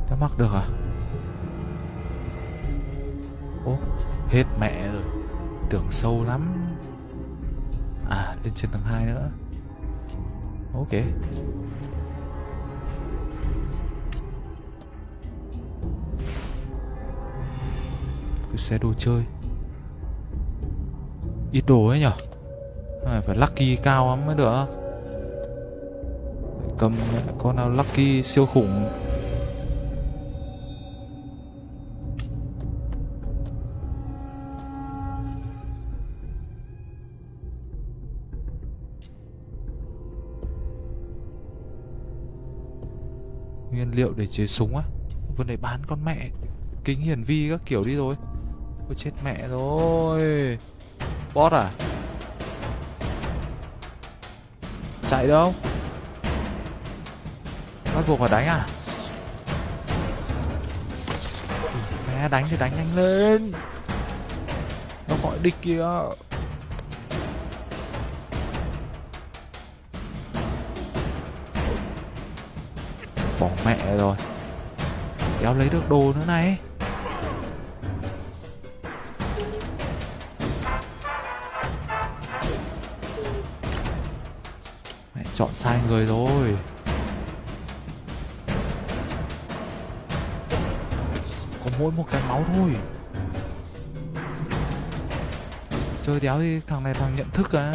A: Đã mặc được à? Ô Hết mẹ rồi. Tưởng sâu lắm. À lên trên tầng 2 nữa. Ok. Cái xe đồ chơi. Ít đồ ấy nhở? À, Phải lucky cao lắm mới được. Cầm con nào lucky siêu khủng? Liệu để chế súng á? Vừa này bán con mẹ, Kính hiển vi các kiểu đi rồi. Ôi, chết mẹ rồi. Bot à? Chạy đâu? Bắt buộc phải đánh à? Ừ, mẹ, đánh thì đánh nhanh lên. Nó gọi địch kìa. Bỏ mẹ rồi. Kéo lấy được đồ nữa này. Mẹ chọn sai người rồi. Có mỗi một cái máu thôi. Chơi đéo thì thằng này thằng nhận thức à.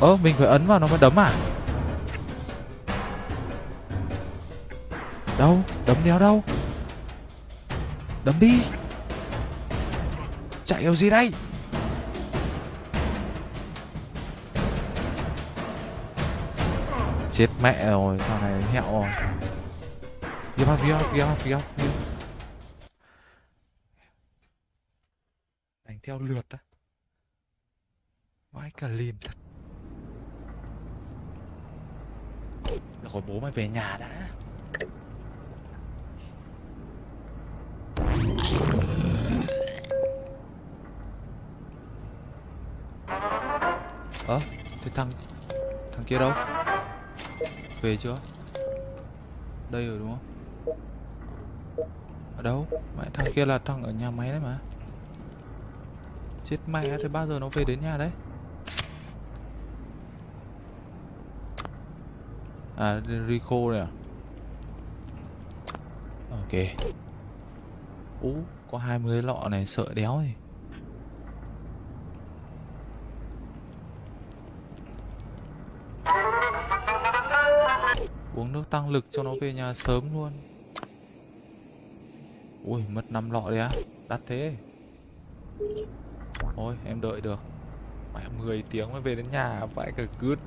A: Ơ mình phải ấn vào nó mới đấm à? Đâu? Đấm đéo đâu? Đấm đi. Chạy kiểu gì đây. Chết mẹ rồi Thằng này hẹo rồi. Give up, give up, give up, give up, give up. Đánh theo lượt á. Vãi cả lìn thật. Được rồi, bố mày về nhà đã. Ơ Thế thằng Thằng kia đâu? Về chưa? Đây rồi đúng không? Ở đâu? Mẹ, thằng kia là thằng ở nhà máy đấy mà. Chết mẹ thế bao giờ nó về đến nhà đấy? À Rico này à? Ok. Ú, có 20 lọ này, sợ đéo gì Uống nước tăng lực cho nó về nhà sớm luôn. Ui, mất 5 lọ đấy á. Đắt thế. Thôi em đợi được. Mẹ 10 tiếng mới về đến nhà. Phải cả cướp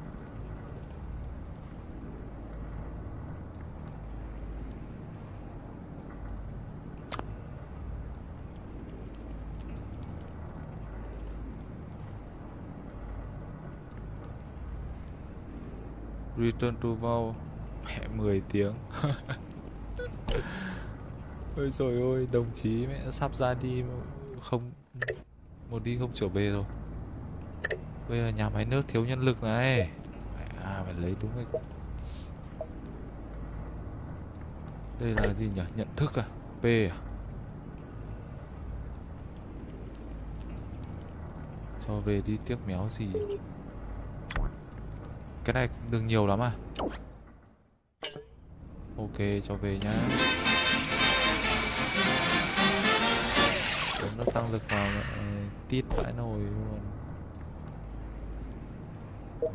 A: Return to Vault Mẹ 10 tiếng. *laughs* Ôi trời ơi Đồng chí mẹ sắp ra đi mà Không, Một đi không trở về rồi. Bây giờ nhà máy nước thiếu nhân lực này. À phải lấy đúng cái Đây là gì nhỉ? Nhận thức à? P à? Cho về đi tiếc méo gì? Cái này đường nhiều lắm à? Ok, cho về nhá. Đúng nó tăng lực vào ờ, tít vãi nồi luôn.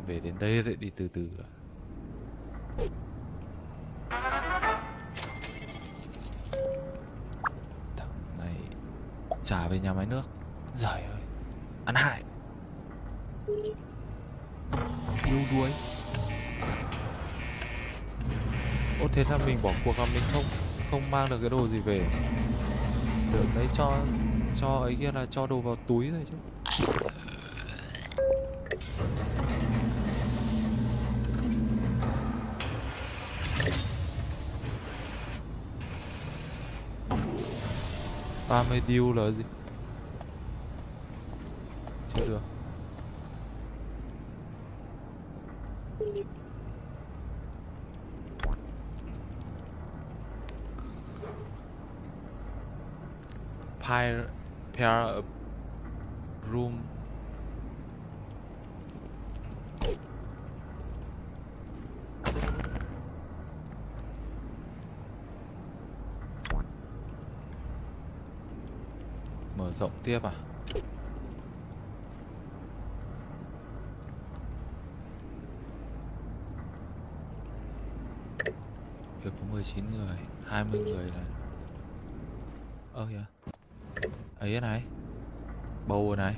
A: Về đến đây rồi, đi từ từ. À Thằng này, trả về nhà máy nước. Giời ơi, Ăn hại yếu đuối. Ô, thế là mình bỏ cuộc là mình không không mang được cái đồ gì về. Được đấy cho cho ấy kia là cho đồ vào túi rồi chứ. Ba mươi deal là gì chưa được pair pair of room mở rộng tiếp à? Việc có 19 người 20 người này. Ơ kìa. Ấy này. Bầu này.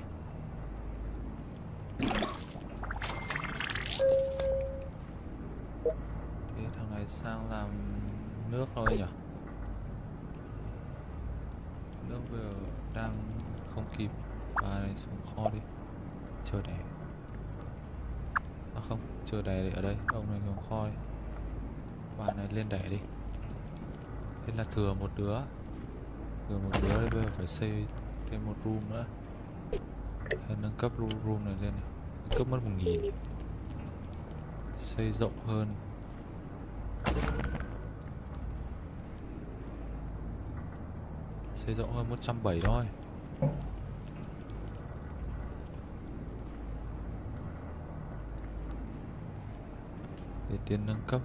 A: Ông này xuống khoi. Bạn này lên đẻ đi. Thế là thừa một đứa. Thừa một đứa thì bây giờ phải xây thêm một room nữa. Hay nâng cấp room, room này lên này. Nâng cấp mất một nghìn. Xây rộng hơn. Xây rộng hơn 170 thôi. Để tiền nâng cấp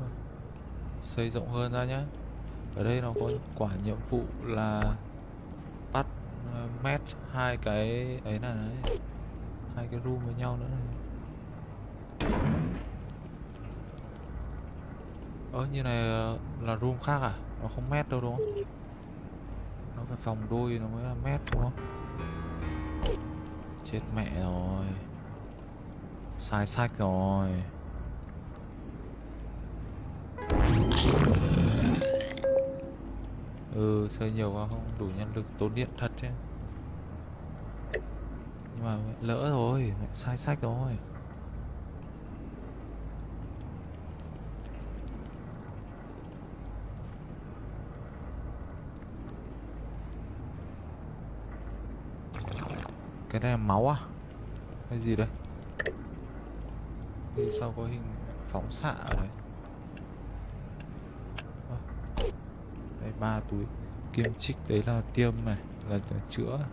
A: xây rộng hơn ra nhá. Ở đây nó có quả nhiệm vụ là bắt ờ, match hai cái ấy này đấy hai cái room với nhau nữa này. Ơ như này là room khác à? Nó không match đâu đúng không? Nó phải phòng đôi nó mới là match đúng không? Chết mẹ rồi. Sai sách rồi. Ừ xây nhiều quá, không đủ nhân lực tốn điện thật chứ. Nhưng mà lỡ rồi, mẹ sai sách rồi. Cái này là máu à? Cái gì đây? Bên sau có hình phóng xạ ở đấy Ơ, đây ba túi kim chích đấy là tiêm này, là chữa.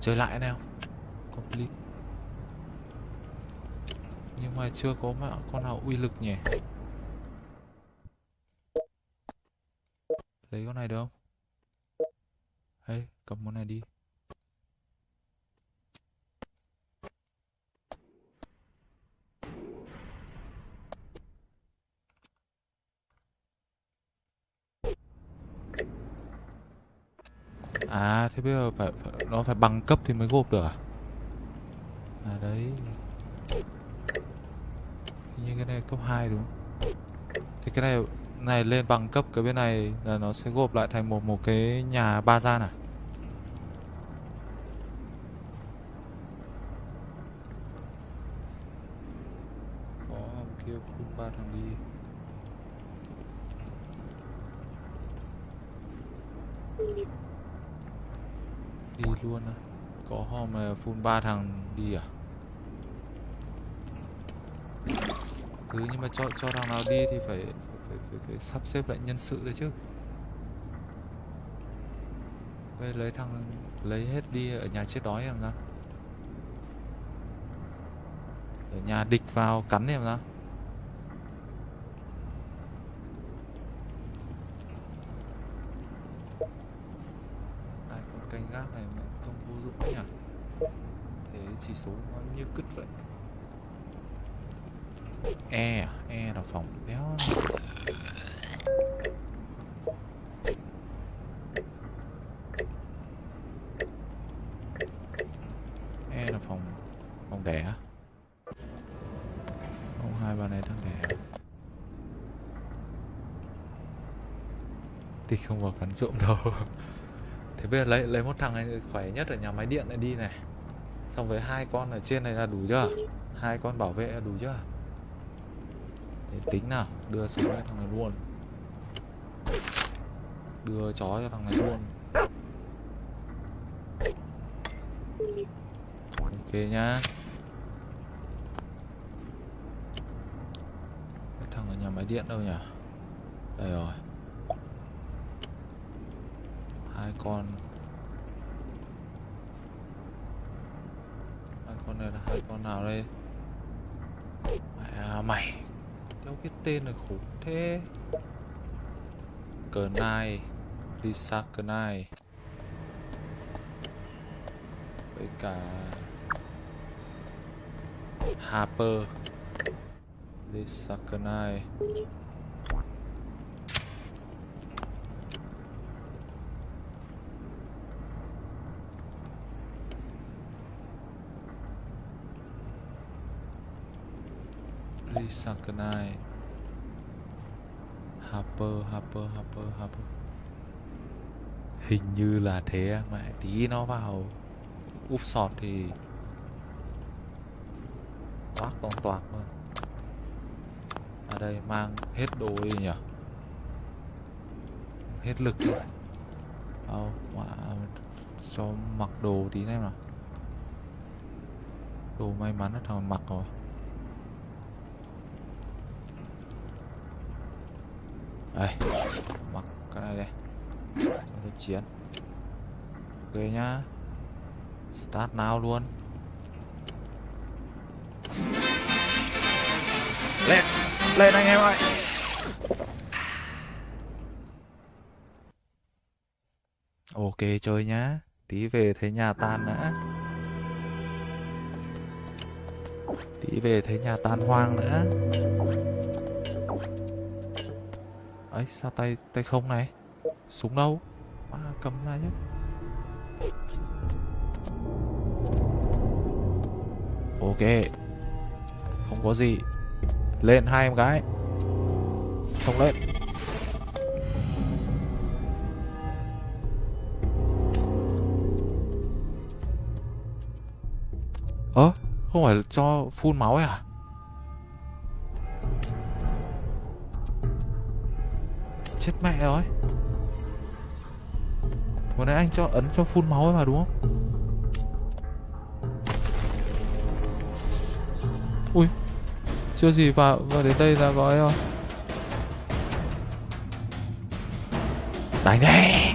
A: Chơi lại nào complete. Nhưng mà chưa có mà con nào uy lực nhỉ? Lấy con này được không? Hay cầm con này đi. À, thế bây giờ phải, phải nó phải bằng cấp thì mới gộp được à? À đấy. Như cái này cấp 2 đúng không? Thì cái này này lên bằng cấp cái bên này là nó sẽ gộp lại thành một một cái nhà ba gian à? Có kia full ba thằng đi. Đi luôn á. Có hôm full ba thằng đi à? Cứ nhưng mà cho cho thằng nào đi thì phải phải, phải, phải sắp xếp lại nhân sự đấy chứ Bây lấy thằng lấy hết đi ở nhà chết đói em ra. ở nhà địch vào cắn em ra. cứt vậy. E à? E là phòng đéo E là phòng Phòng đẻ Không hai bà này đang đẻ. Thì không vào cắn ruộng đâu. *laughs* Thế bây giờ lấy lấy một thằng này khỏe nhất ở nhà máy điện này đi này xong với hai con ở trên này là đủ chưa? Hai con bảo vệ là đủ chưa? Để tính nào, đưa xuống cho thằng này luôn. Đưa chó cho thằng này luôn. Ok nhá. Thằng ở nhà máy điện đâu nhỉ? Đây rồi. Hai con hai con này là hai con nào đây? Mày à, mày. Theo cái tên này khủng thế. Cờ nai lisa cờ nai với cả harper. Lisa cờ nai Lisa Harper, Harper, Harper, Harper. Hình như là thế mẹ tí nó vào. Úp sọt thì toác toàn toạc luôn. Ở đây mang hết đồ đi nhỉ? Hết lực luôn đâu mà cho mặc đồ tí em nào đồ may mắn là thằng mặc rồi. Đây mặc cái này đây. Cho nó chiến. Ok nhá. Start now luôn. Lên lên anh em ơi. Ok chơi nhá. Tí về thấy nhà tan nữa tí về thấy nhà tan hoang nữa ấy, sao tay tay không này? Súng đâu? Mà cầm ra chứ ok. Không có gì. Lên hai em gái. Xong lên. Ơ, không phải cho phun máu ấy à? Mẹ rồi. Vừa nãy anh cho ấn cho phun máu ấy mà đúng không? Ui Chưa gì vào, vào đến đây là gói rồi. Đánh đi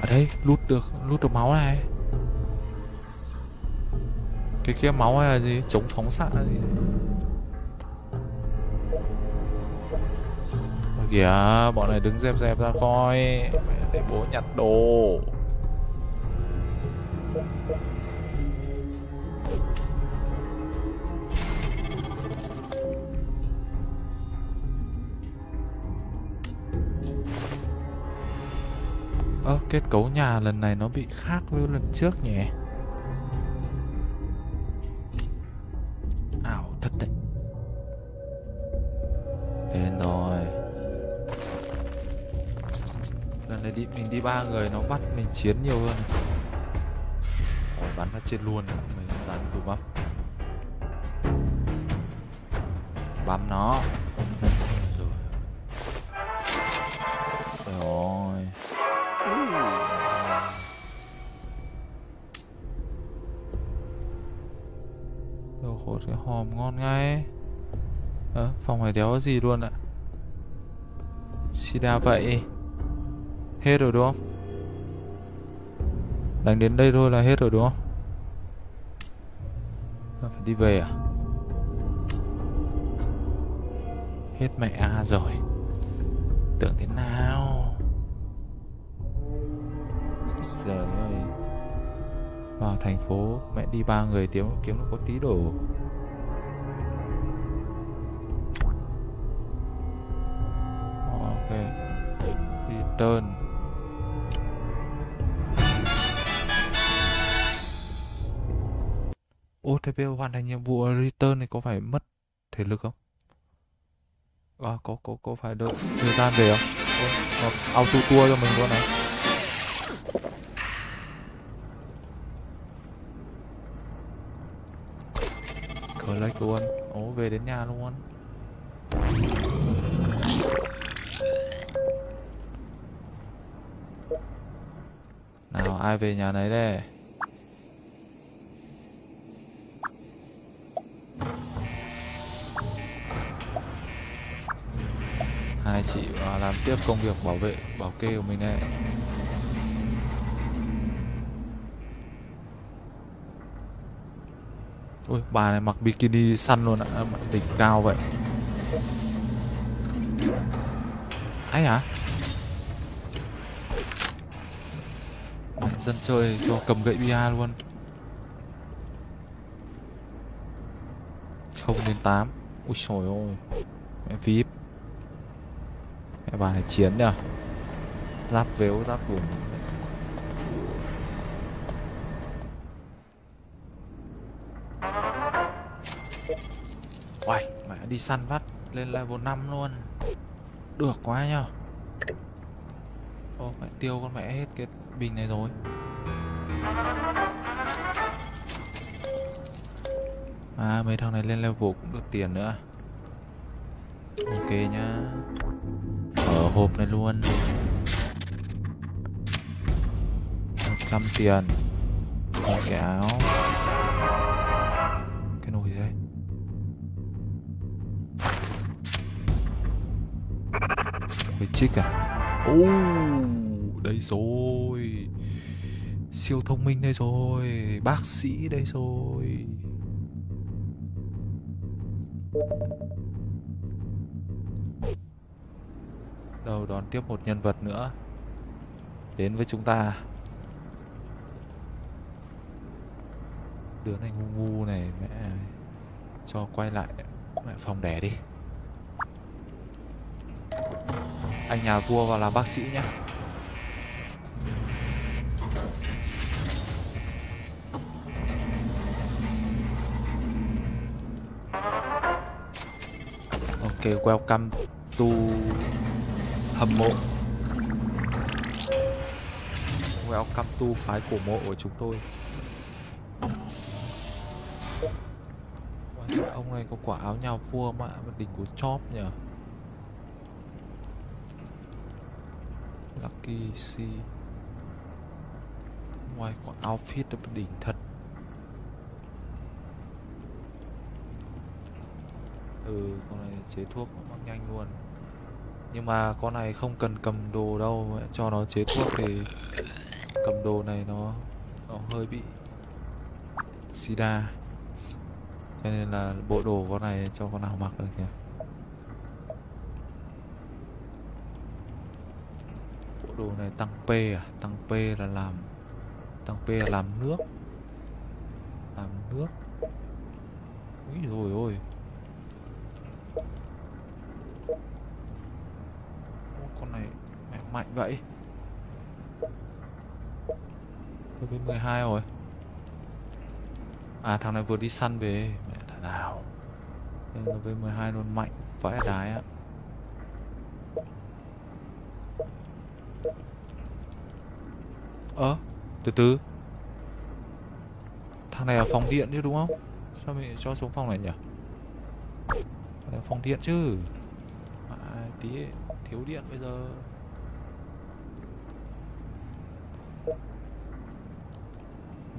A: Ở đây lút được lút được máu này. Cái kia máu hay là gì? Chống phóng xạ gì? Kìa, bọn này đứng dẹp dẹp ra coi. Để bố nhặt đồ. Ơ, kết cấu nhà lần này nó bị khác với lần trước nhỉ? Đi ba người nó bắt mình chiến nhiều hơn. Ôi, bắn nó chết luôn. Mình dán đủ bắp. Băm nó. Rồi. Rồi. Đồ khổ cái hòm ngon ngay. Ờ, phòng này đéo gì luôn ạ? Sida vậy. Hết rồi đúng không? Đánh đến đây thôi là hết rồi đúng không? Phải đi về à? Hết mẹ A rồi Tưởng thế nào Trời ơi Vào thành phố, Mẹ đi ba người tiếng, kiếm nó có tí đồ ờ, Ok Return OTP hoàn thành nhiệm vụ return này có phải mất thể lực không? à, có có có phải đợi thời gian về không? Ôi, auto tour cho mình luôn này. Collect luôn. Ố về đến nhà luôn. Nào ai về nhà nấy đây? Hai chị làm tiếp công việc bảo vệ bảo kê của mình đây. Ui bà này mặc bikini săn luôn ạ đỉnh cao vậy. Ấy hả? À, dân chơi cho cầm gậy bia luôn. Không đến tám. Ui trời ơi. Mẹ vip các bạn này chiến nhờ giáp vếu giáp vùng Uầy, mẹ đi săn vắt lên level 5 luôn. Được quá nhở Ô, mẹ tiêu con mẹ hết cái bình này rồi. À, mấy thằng này lên level cũng được tiền nữa. Ok nhá. Ở hộp này luôn. 100 tiền. Một cái áo. Cái nồi gì đây? Cái chiếc à? Ô, Đây rồi. Siêu thông minh đây rồi. Bác sĩ đây rồi. Đâu đón tiếp một nhân vật nữa. Đến với chúng ta. Đứa này ngu ngu này mẹ Cho quay lại mẹ phòng đẻ đi. Anh nhà vua vào làm bác sĩ nhé. Ok, welcome to hầm mộ. Welcome to phái cổ mộ của chúng tôi. Ông này có quả áo nhào vua mà đỉnh của chóp nhỉ? Lucky C Ngoài quả outfit là đỉnh thật. Ừ, con này chế thuốc nó nhanh luôn. Nhưng mà con này không cần cầm đồ đâu Cho nó chế thuốc thì Cầm đồ này nó Nó hơi bị Sida. Cho nên là bộ đồ con này cho con nào mặc được kìa. Bộ đồ này tăng P à? Tăng P là làm, Tăng P là làm nước. Làm nước. Úi rồi ôi. Con này mẹ mạnh vậy? Tôi với 12 rồi. À thằng này vừa đi săn về. Mẹ thằng nào Nên là với 12 luôn mạnh vãi đái á. Ơ Từ từ. Thằng này ở phòng điện chứ đúng không? Sao mình cho xuống phòng này nhỉ? Thằng này phòng điện chứ. À, Tí ấy, thiếu điện bây giờ.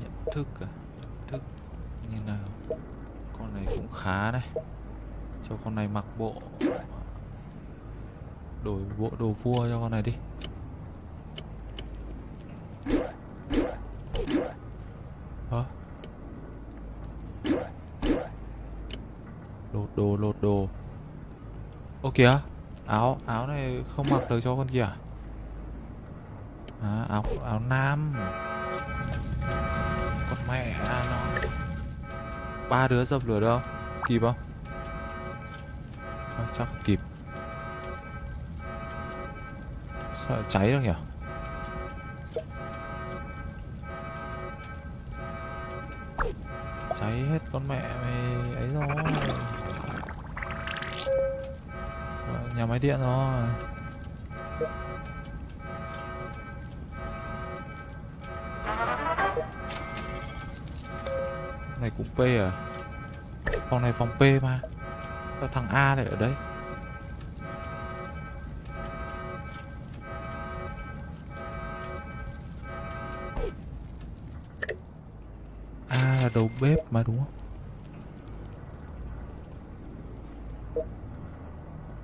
A: Nhận thức à? Nhận thức Như nào? Con này cũng khá đấy. Cho con này mặc bộ Đổi bộ đồ vua cho con này đi. Hả? Lột đồ, lột đồ. Ô kìa Áo, áo không mặc được cho con kia à? À, áo, áo nam Con mẹ à, nó Ba đứa dập lửa đâu Kịp không? À, chắc kịp Sợ cháy được nhỉ? Cháy hết con mẹ mày ấy rồi nhà máy điện rồi. Này cũng P à? Phòng này phòng P mà. Sao thằng A lại ở đây? A là đầu bếp mà, đúng không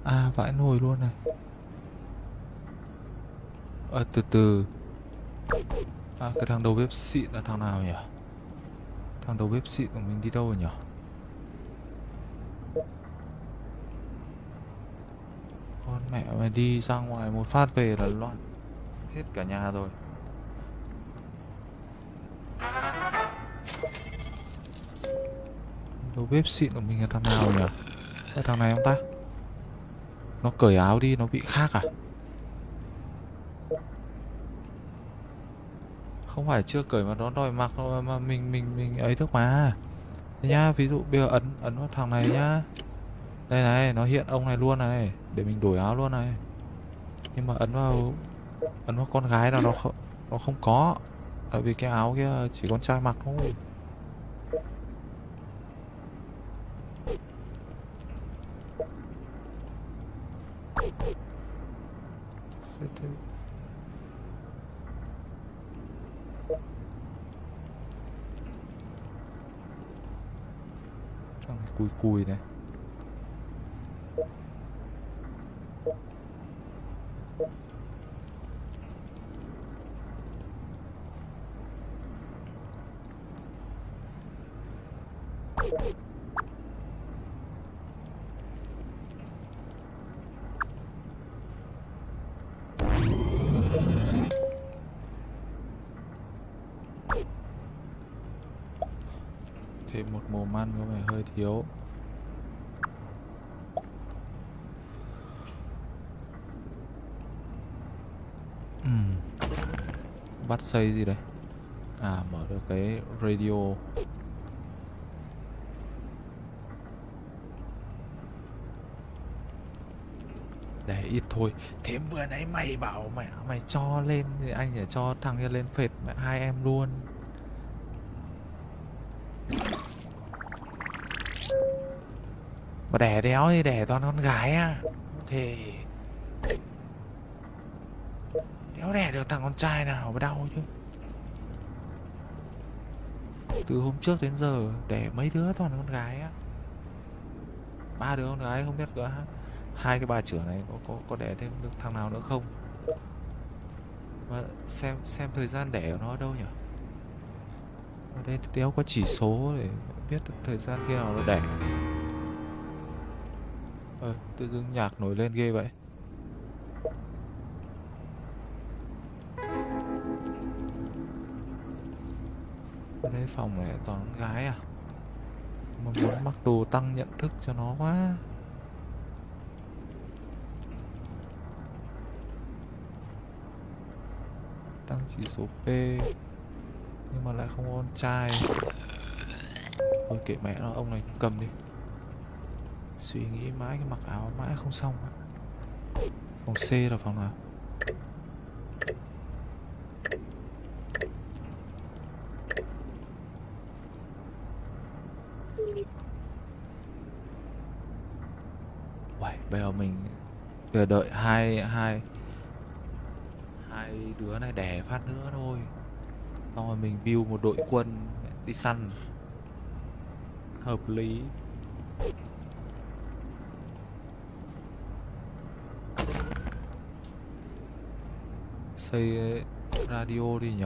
A: À vãi nồi luôn này. À, Từ từ. À cái thằng đầu bếp xịn là thằng nào nhỉ? Thằng đầu bếp xịn của mình đi đâu rồi nhỉ? Con mẹ mày đi ra ngoài một phát về là loạn Hết cả nhà rồi. Đầu bếp xịn của mình là thằng nào nhỉ? Là thằng này không ta? Nó cởi áo đi, nó bị khác à? Không phải chưa cởi mà nó đòi mặc, mà mình mình mình ấy thức mà. Thế nhá, ví dụ bây giờ ấn ấn vào thằng này nhá. Đây này, nó hiện ông này luôn này, Để mình đổi áo luôn này. Nhưng mà ấn vào Ấn vào con gái nào nó không Nó không có. Tại vì cái áo kia chỉ con trai mặc thôi Thế thế cui cui này Thêm một mồm ăn có vẻ hơi thiếu. Uhm. Bắt xây gì đây? À mở được cái radio. Để ít thôi. Thế vừa nãy mày bảo mẹ, mày cho lên Thì anh phải cho thằng kia lên phệt mẹ, hai em luôn. Mà đẻ đéo thì đẻ toàn con gái à Thì Đéo đẻ được thằng con trai nào mà đau chứ? Từ hôm trước đến giờ, Đẻ mấy đứa toàn con gái á. Ba đứa con gái, không biết có hai cái bà trưởng này có có có đẻ thêm được thằng nào nữa không? Mà xem xem thời gian đẻ của nó ở đâu nhỉ? Ở đây đéo có chỉ số để biết được thời gian khi nào nó đẻ ờ tự dưng nhạc nổi lên ghê vậy. Ở đây phòng này toàn gái à? Mà muốn mặc đồ tăng nhận thức cho nó quá. Tăng chỉ số P, nhưng mà lại không có con trai. Thôi kệ mẹ nó, ông này cầm đi suy nghĩ mãi cái mặc áo mãi không xong ạ phòng C là phòng nào? Uầy, bây giờ mình bây giờ đợi hai hai hai đứa này đẻ phát nữa thôi. Xong rồi mình build một đội quân đi săn. Hợp lý. Xây radio đi nhỉ?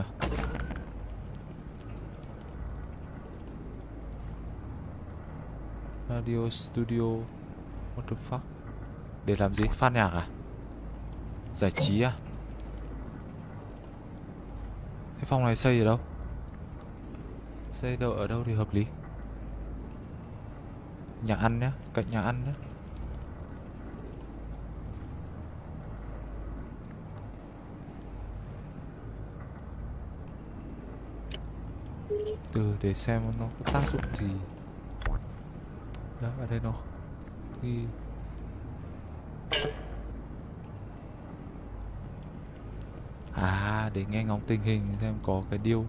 A: Radio studio what the fuck? Để làm gì? Phát nhạc à? Giải trí à? Cái phòng này xây ở đâu? Xây đâu ở đâu thì hợp lý? Nhà ăn nhá, cạnh nhà ăn nhá. Từ để xem nó có tác dụng gì. Đó, ở đây nó ghi. À để nghe ngóng tình hình xem có cái điều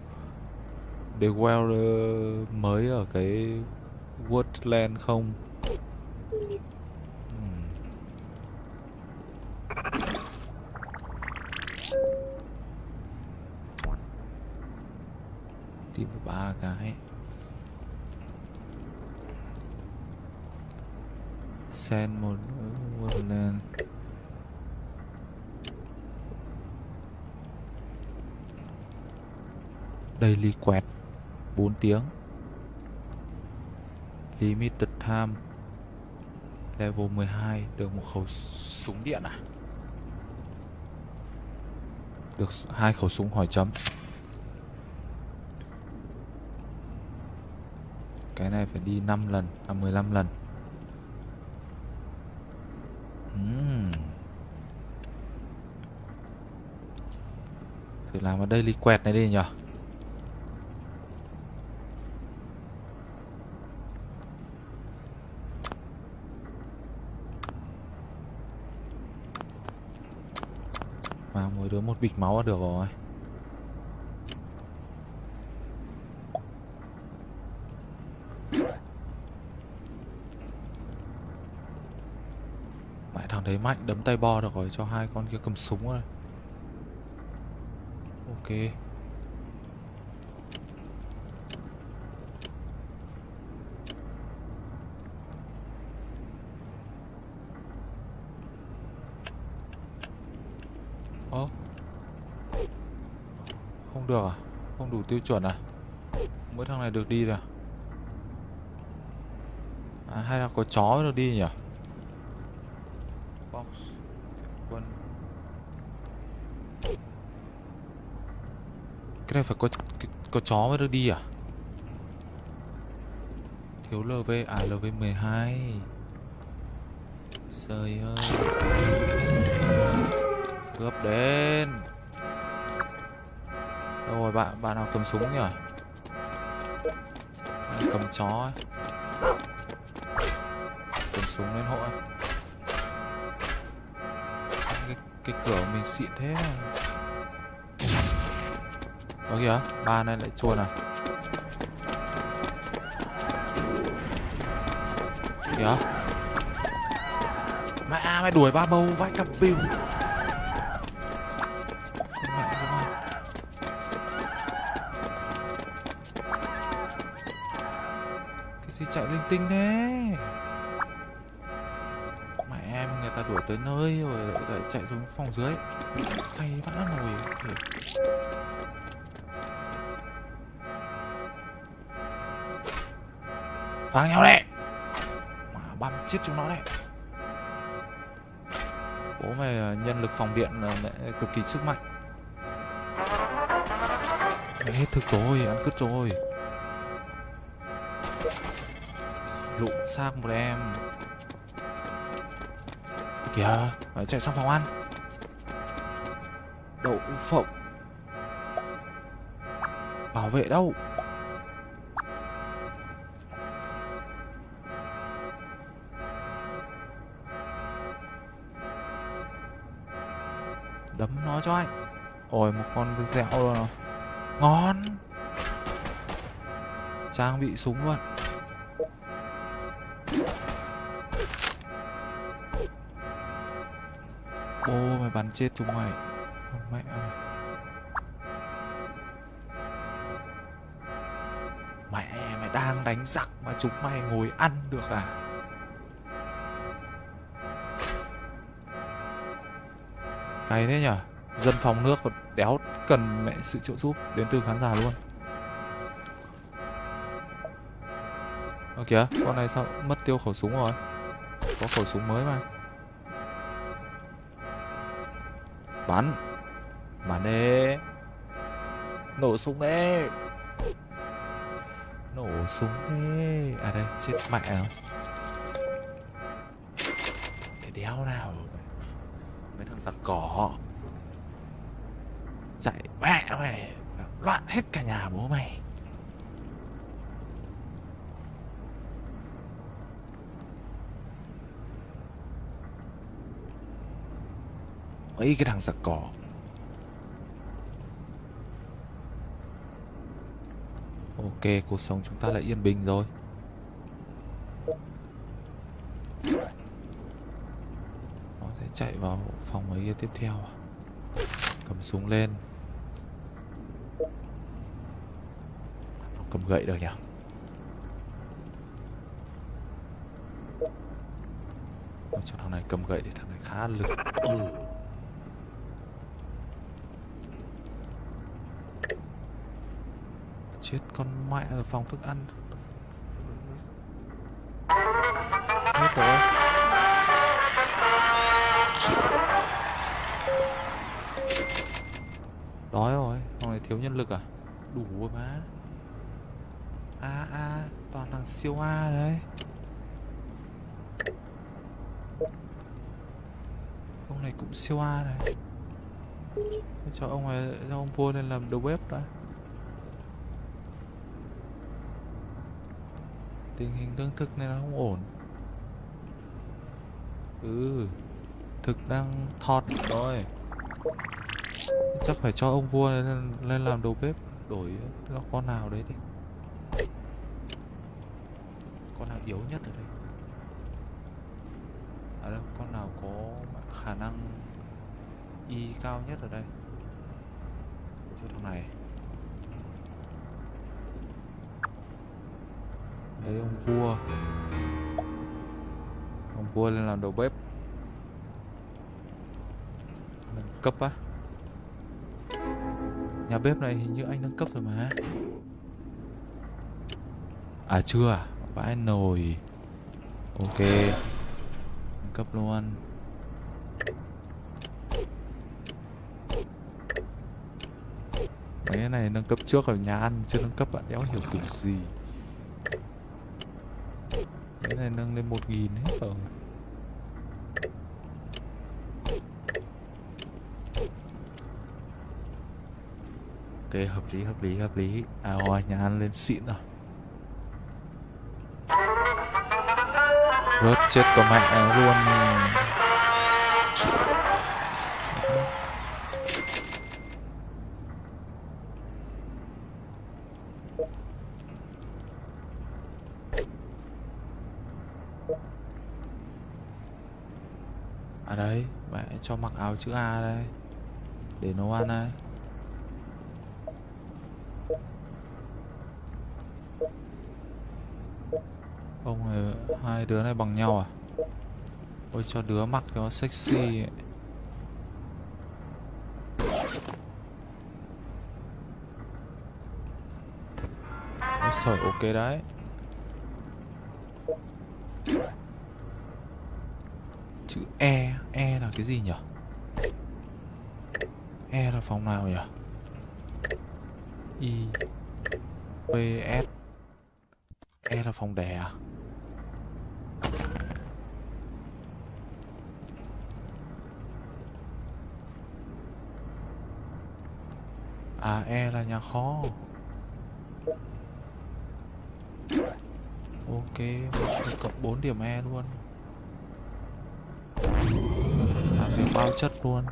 A: để well ờ, mới ở cái Woodland không Ừm. Tìm được ba cái Send một Woodland Daily quẹt 4 tiếng. Limited time. Level 12 Được một khẩu súng điện à? Được hai khẩu súng hỏi chấm. Cái này phải đi 5 lần À 15 lần. Uhm. Thử làm ở đây daily quẹt này đi nhỉ Mà mỗi đứa một bịch máu là được rồi. Mẹ thằng đấy mạnh đấm tay bo được rồi, cho hai con kia cầm súng rồi. Ok Ơ không được à? Không đủ tiêu chuẩn à? Mỗi thằng này được đi rồi. À À, hay là có chó được đi nhỉ? Box quân. Cái này phải có có chó mới được đi à? Thiếu LV à LV 12 Trời ơi. Cướp đến. Đâu rồi bạn bạn nào cầm súng nhỉ? bạn cầm chó ấy? Cầm súng lên hộ cái, cái cửa của mình xịn thế à đó kìa ba này lại chuồn à kìa mẹ mày đuổi ba bầu vãi cặp bìu. Tinh thế. Mẹ em người ta đuổi tới nơi rồi lại, lại chạy xuống phòng dưới. Hay vã nồi Thằng nhau đấy? Mà băm chết chúng nó đấy. Bố mày à, nhân lực phòng điện là lại cực kỳ sức mạnh. Mày hết thực rồi ăn cứt rồi. Lụm xác một em. Kìa phải chạy sang phòng ăn. Đậu phộng. Bảo vệ đâu? Đấm nó cho anh. Ôi, một con dẻo luôn rồi ngon. Trang bị súng luôn. Chết chúng mày. Con mẹ mày Mẹ mày đang đánh giặc mà chúng mày ngồi ăn được à? Cái thế nhở? Dân phòng nước còn đéo cần mẹ sự trợ giúp đến từ khán giả luôn. Ơ kìa, con này sao mất tiêu khẩu súng rồi? Có khẩu súng mới mà. Bắn Bắn đi Nổ súng đi Nổ súng đi À đây chết mẹ không, Cái đéo nào? Mấy thằng giặc cỏ. Chạy mẹ mày Loạn hết cả nhà bố mày. Mấy cái thằng giặc cỏ ok, cuộc sống chúng ta lại yên bình rồi. Nó sẽ chạy vào phòng mấy kia tiếp theo à? cầm súng lên. Nó cầm gậy được nhỉ? Cho thằng này cầm gậy thì thằng này khá lực. Ừ. chết con mẹ ở phòng thức ăn. Hết rồi. Đói rồi, phòng này thiếu nhân lực à? Đủ rồi má. A a, toàn thằng siêu a đấy. Ông này cũng siêu a này. Cho ông này cho ông vua lên làm đầu bếp đã. Tình hình tương thực này nó không ổn. Ừ thực đang thọt rồi. Chắc phải cho ông vua lên, lên làm đầu bếp đổi nó con nào đấy thì con nào yếu nhất ở đây? À đâu con nào có khả năng y cao nhất ở đây? Cho thằng này. Đây ông vua. Ông vua lên làm đầu bếp. Nâng cấp á. Nhà bếp này hình như anh nâng cấp rồi mà. À chưa à? Vãi nồi. Ok. Nâng cấp luôn. Mấy cái này nâng cấp trước ở nhà ăn chưa nâng cấp, bạn đéo hiểu kiểu gì? Cái này nâng lên một nghìn hết rồi. Ok, hợp lý hợp lý hợp lý. À ôi nhà ăn lên xịn rồi. Rớt chết có mẹ luôn. À đấy, mẹ cho mặc áo chữ A đây, để nấu ăn đây. Ông này, hai đứa này bằng nhau à? Ôi, cho đứa mặc cho sexy ấy. Ôi ok đấy chữ E E là cái gì nhỉ E là phòng nào nhỉ I, P, S. E là phòng đè à? À E là nhà kho. Ok cộng 4 điểm E luôn. Bao chất luôn.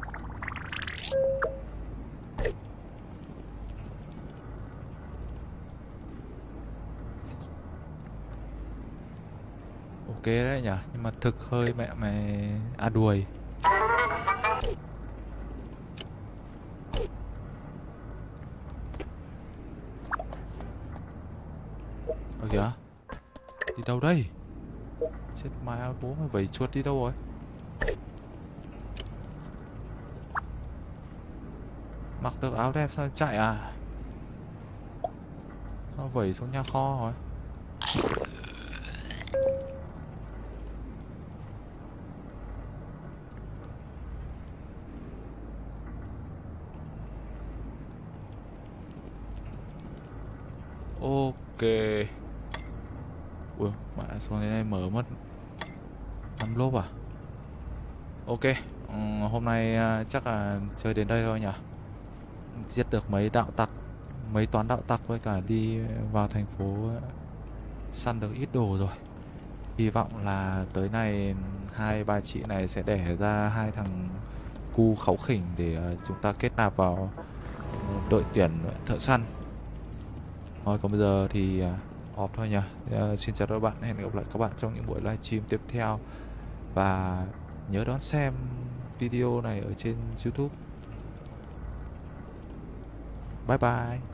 A: Ok đấy nhỉ, nhưng mà thực hơi mẹ mày à đuổi ở kìa, Đi đâu đây? Chết mai bố mày vẩy chuột đi đâu rồi? Được áo đẹp sao chạy à? Nó vẩy xuống nhà kho rồi. Ok. Ui, mẹ xuống đến đây mở mất năm lốp à? Ok ừ, Hôm nay à, chắc là chơi đến đây thôi nhỉ? Giết được mấy đạo tặc, Mấy toán đạo tặc với cả đi vào thành phố Săn được ít đồ rồi. Hy vọng là tới này Hai bà chị này sẽ đẻ ra hai thằng cu kháu khỉnh để ờ, chúng ta kết nạp vào ờ, đội tuyển thợ săn. Thôi, còn bây giờ thì họp off thôi nhỉ. Xin chào các bạn, hẹn gặp lại các bạn trong những buổi livestream tiếp theo. Và nhớ đón xem video này ở trên youtube. 拜拜。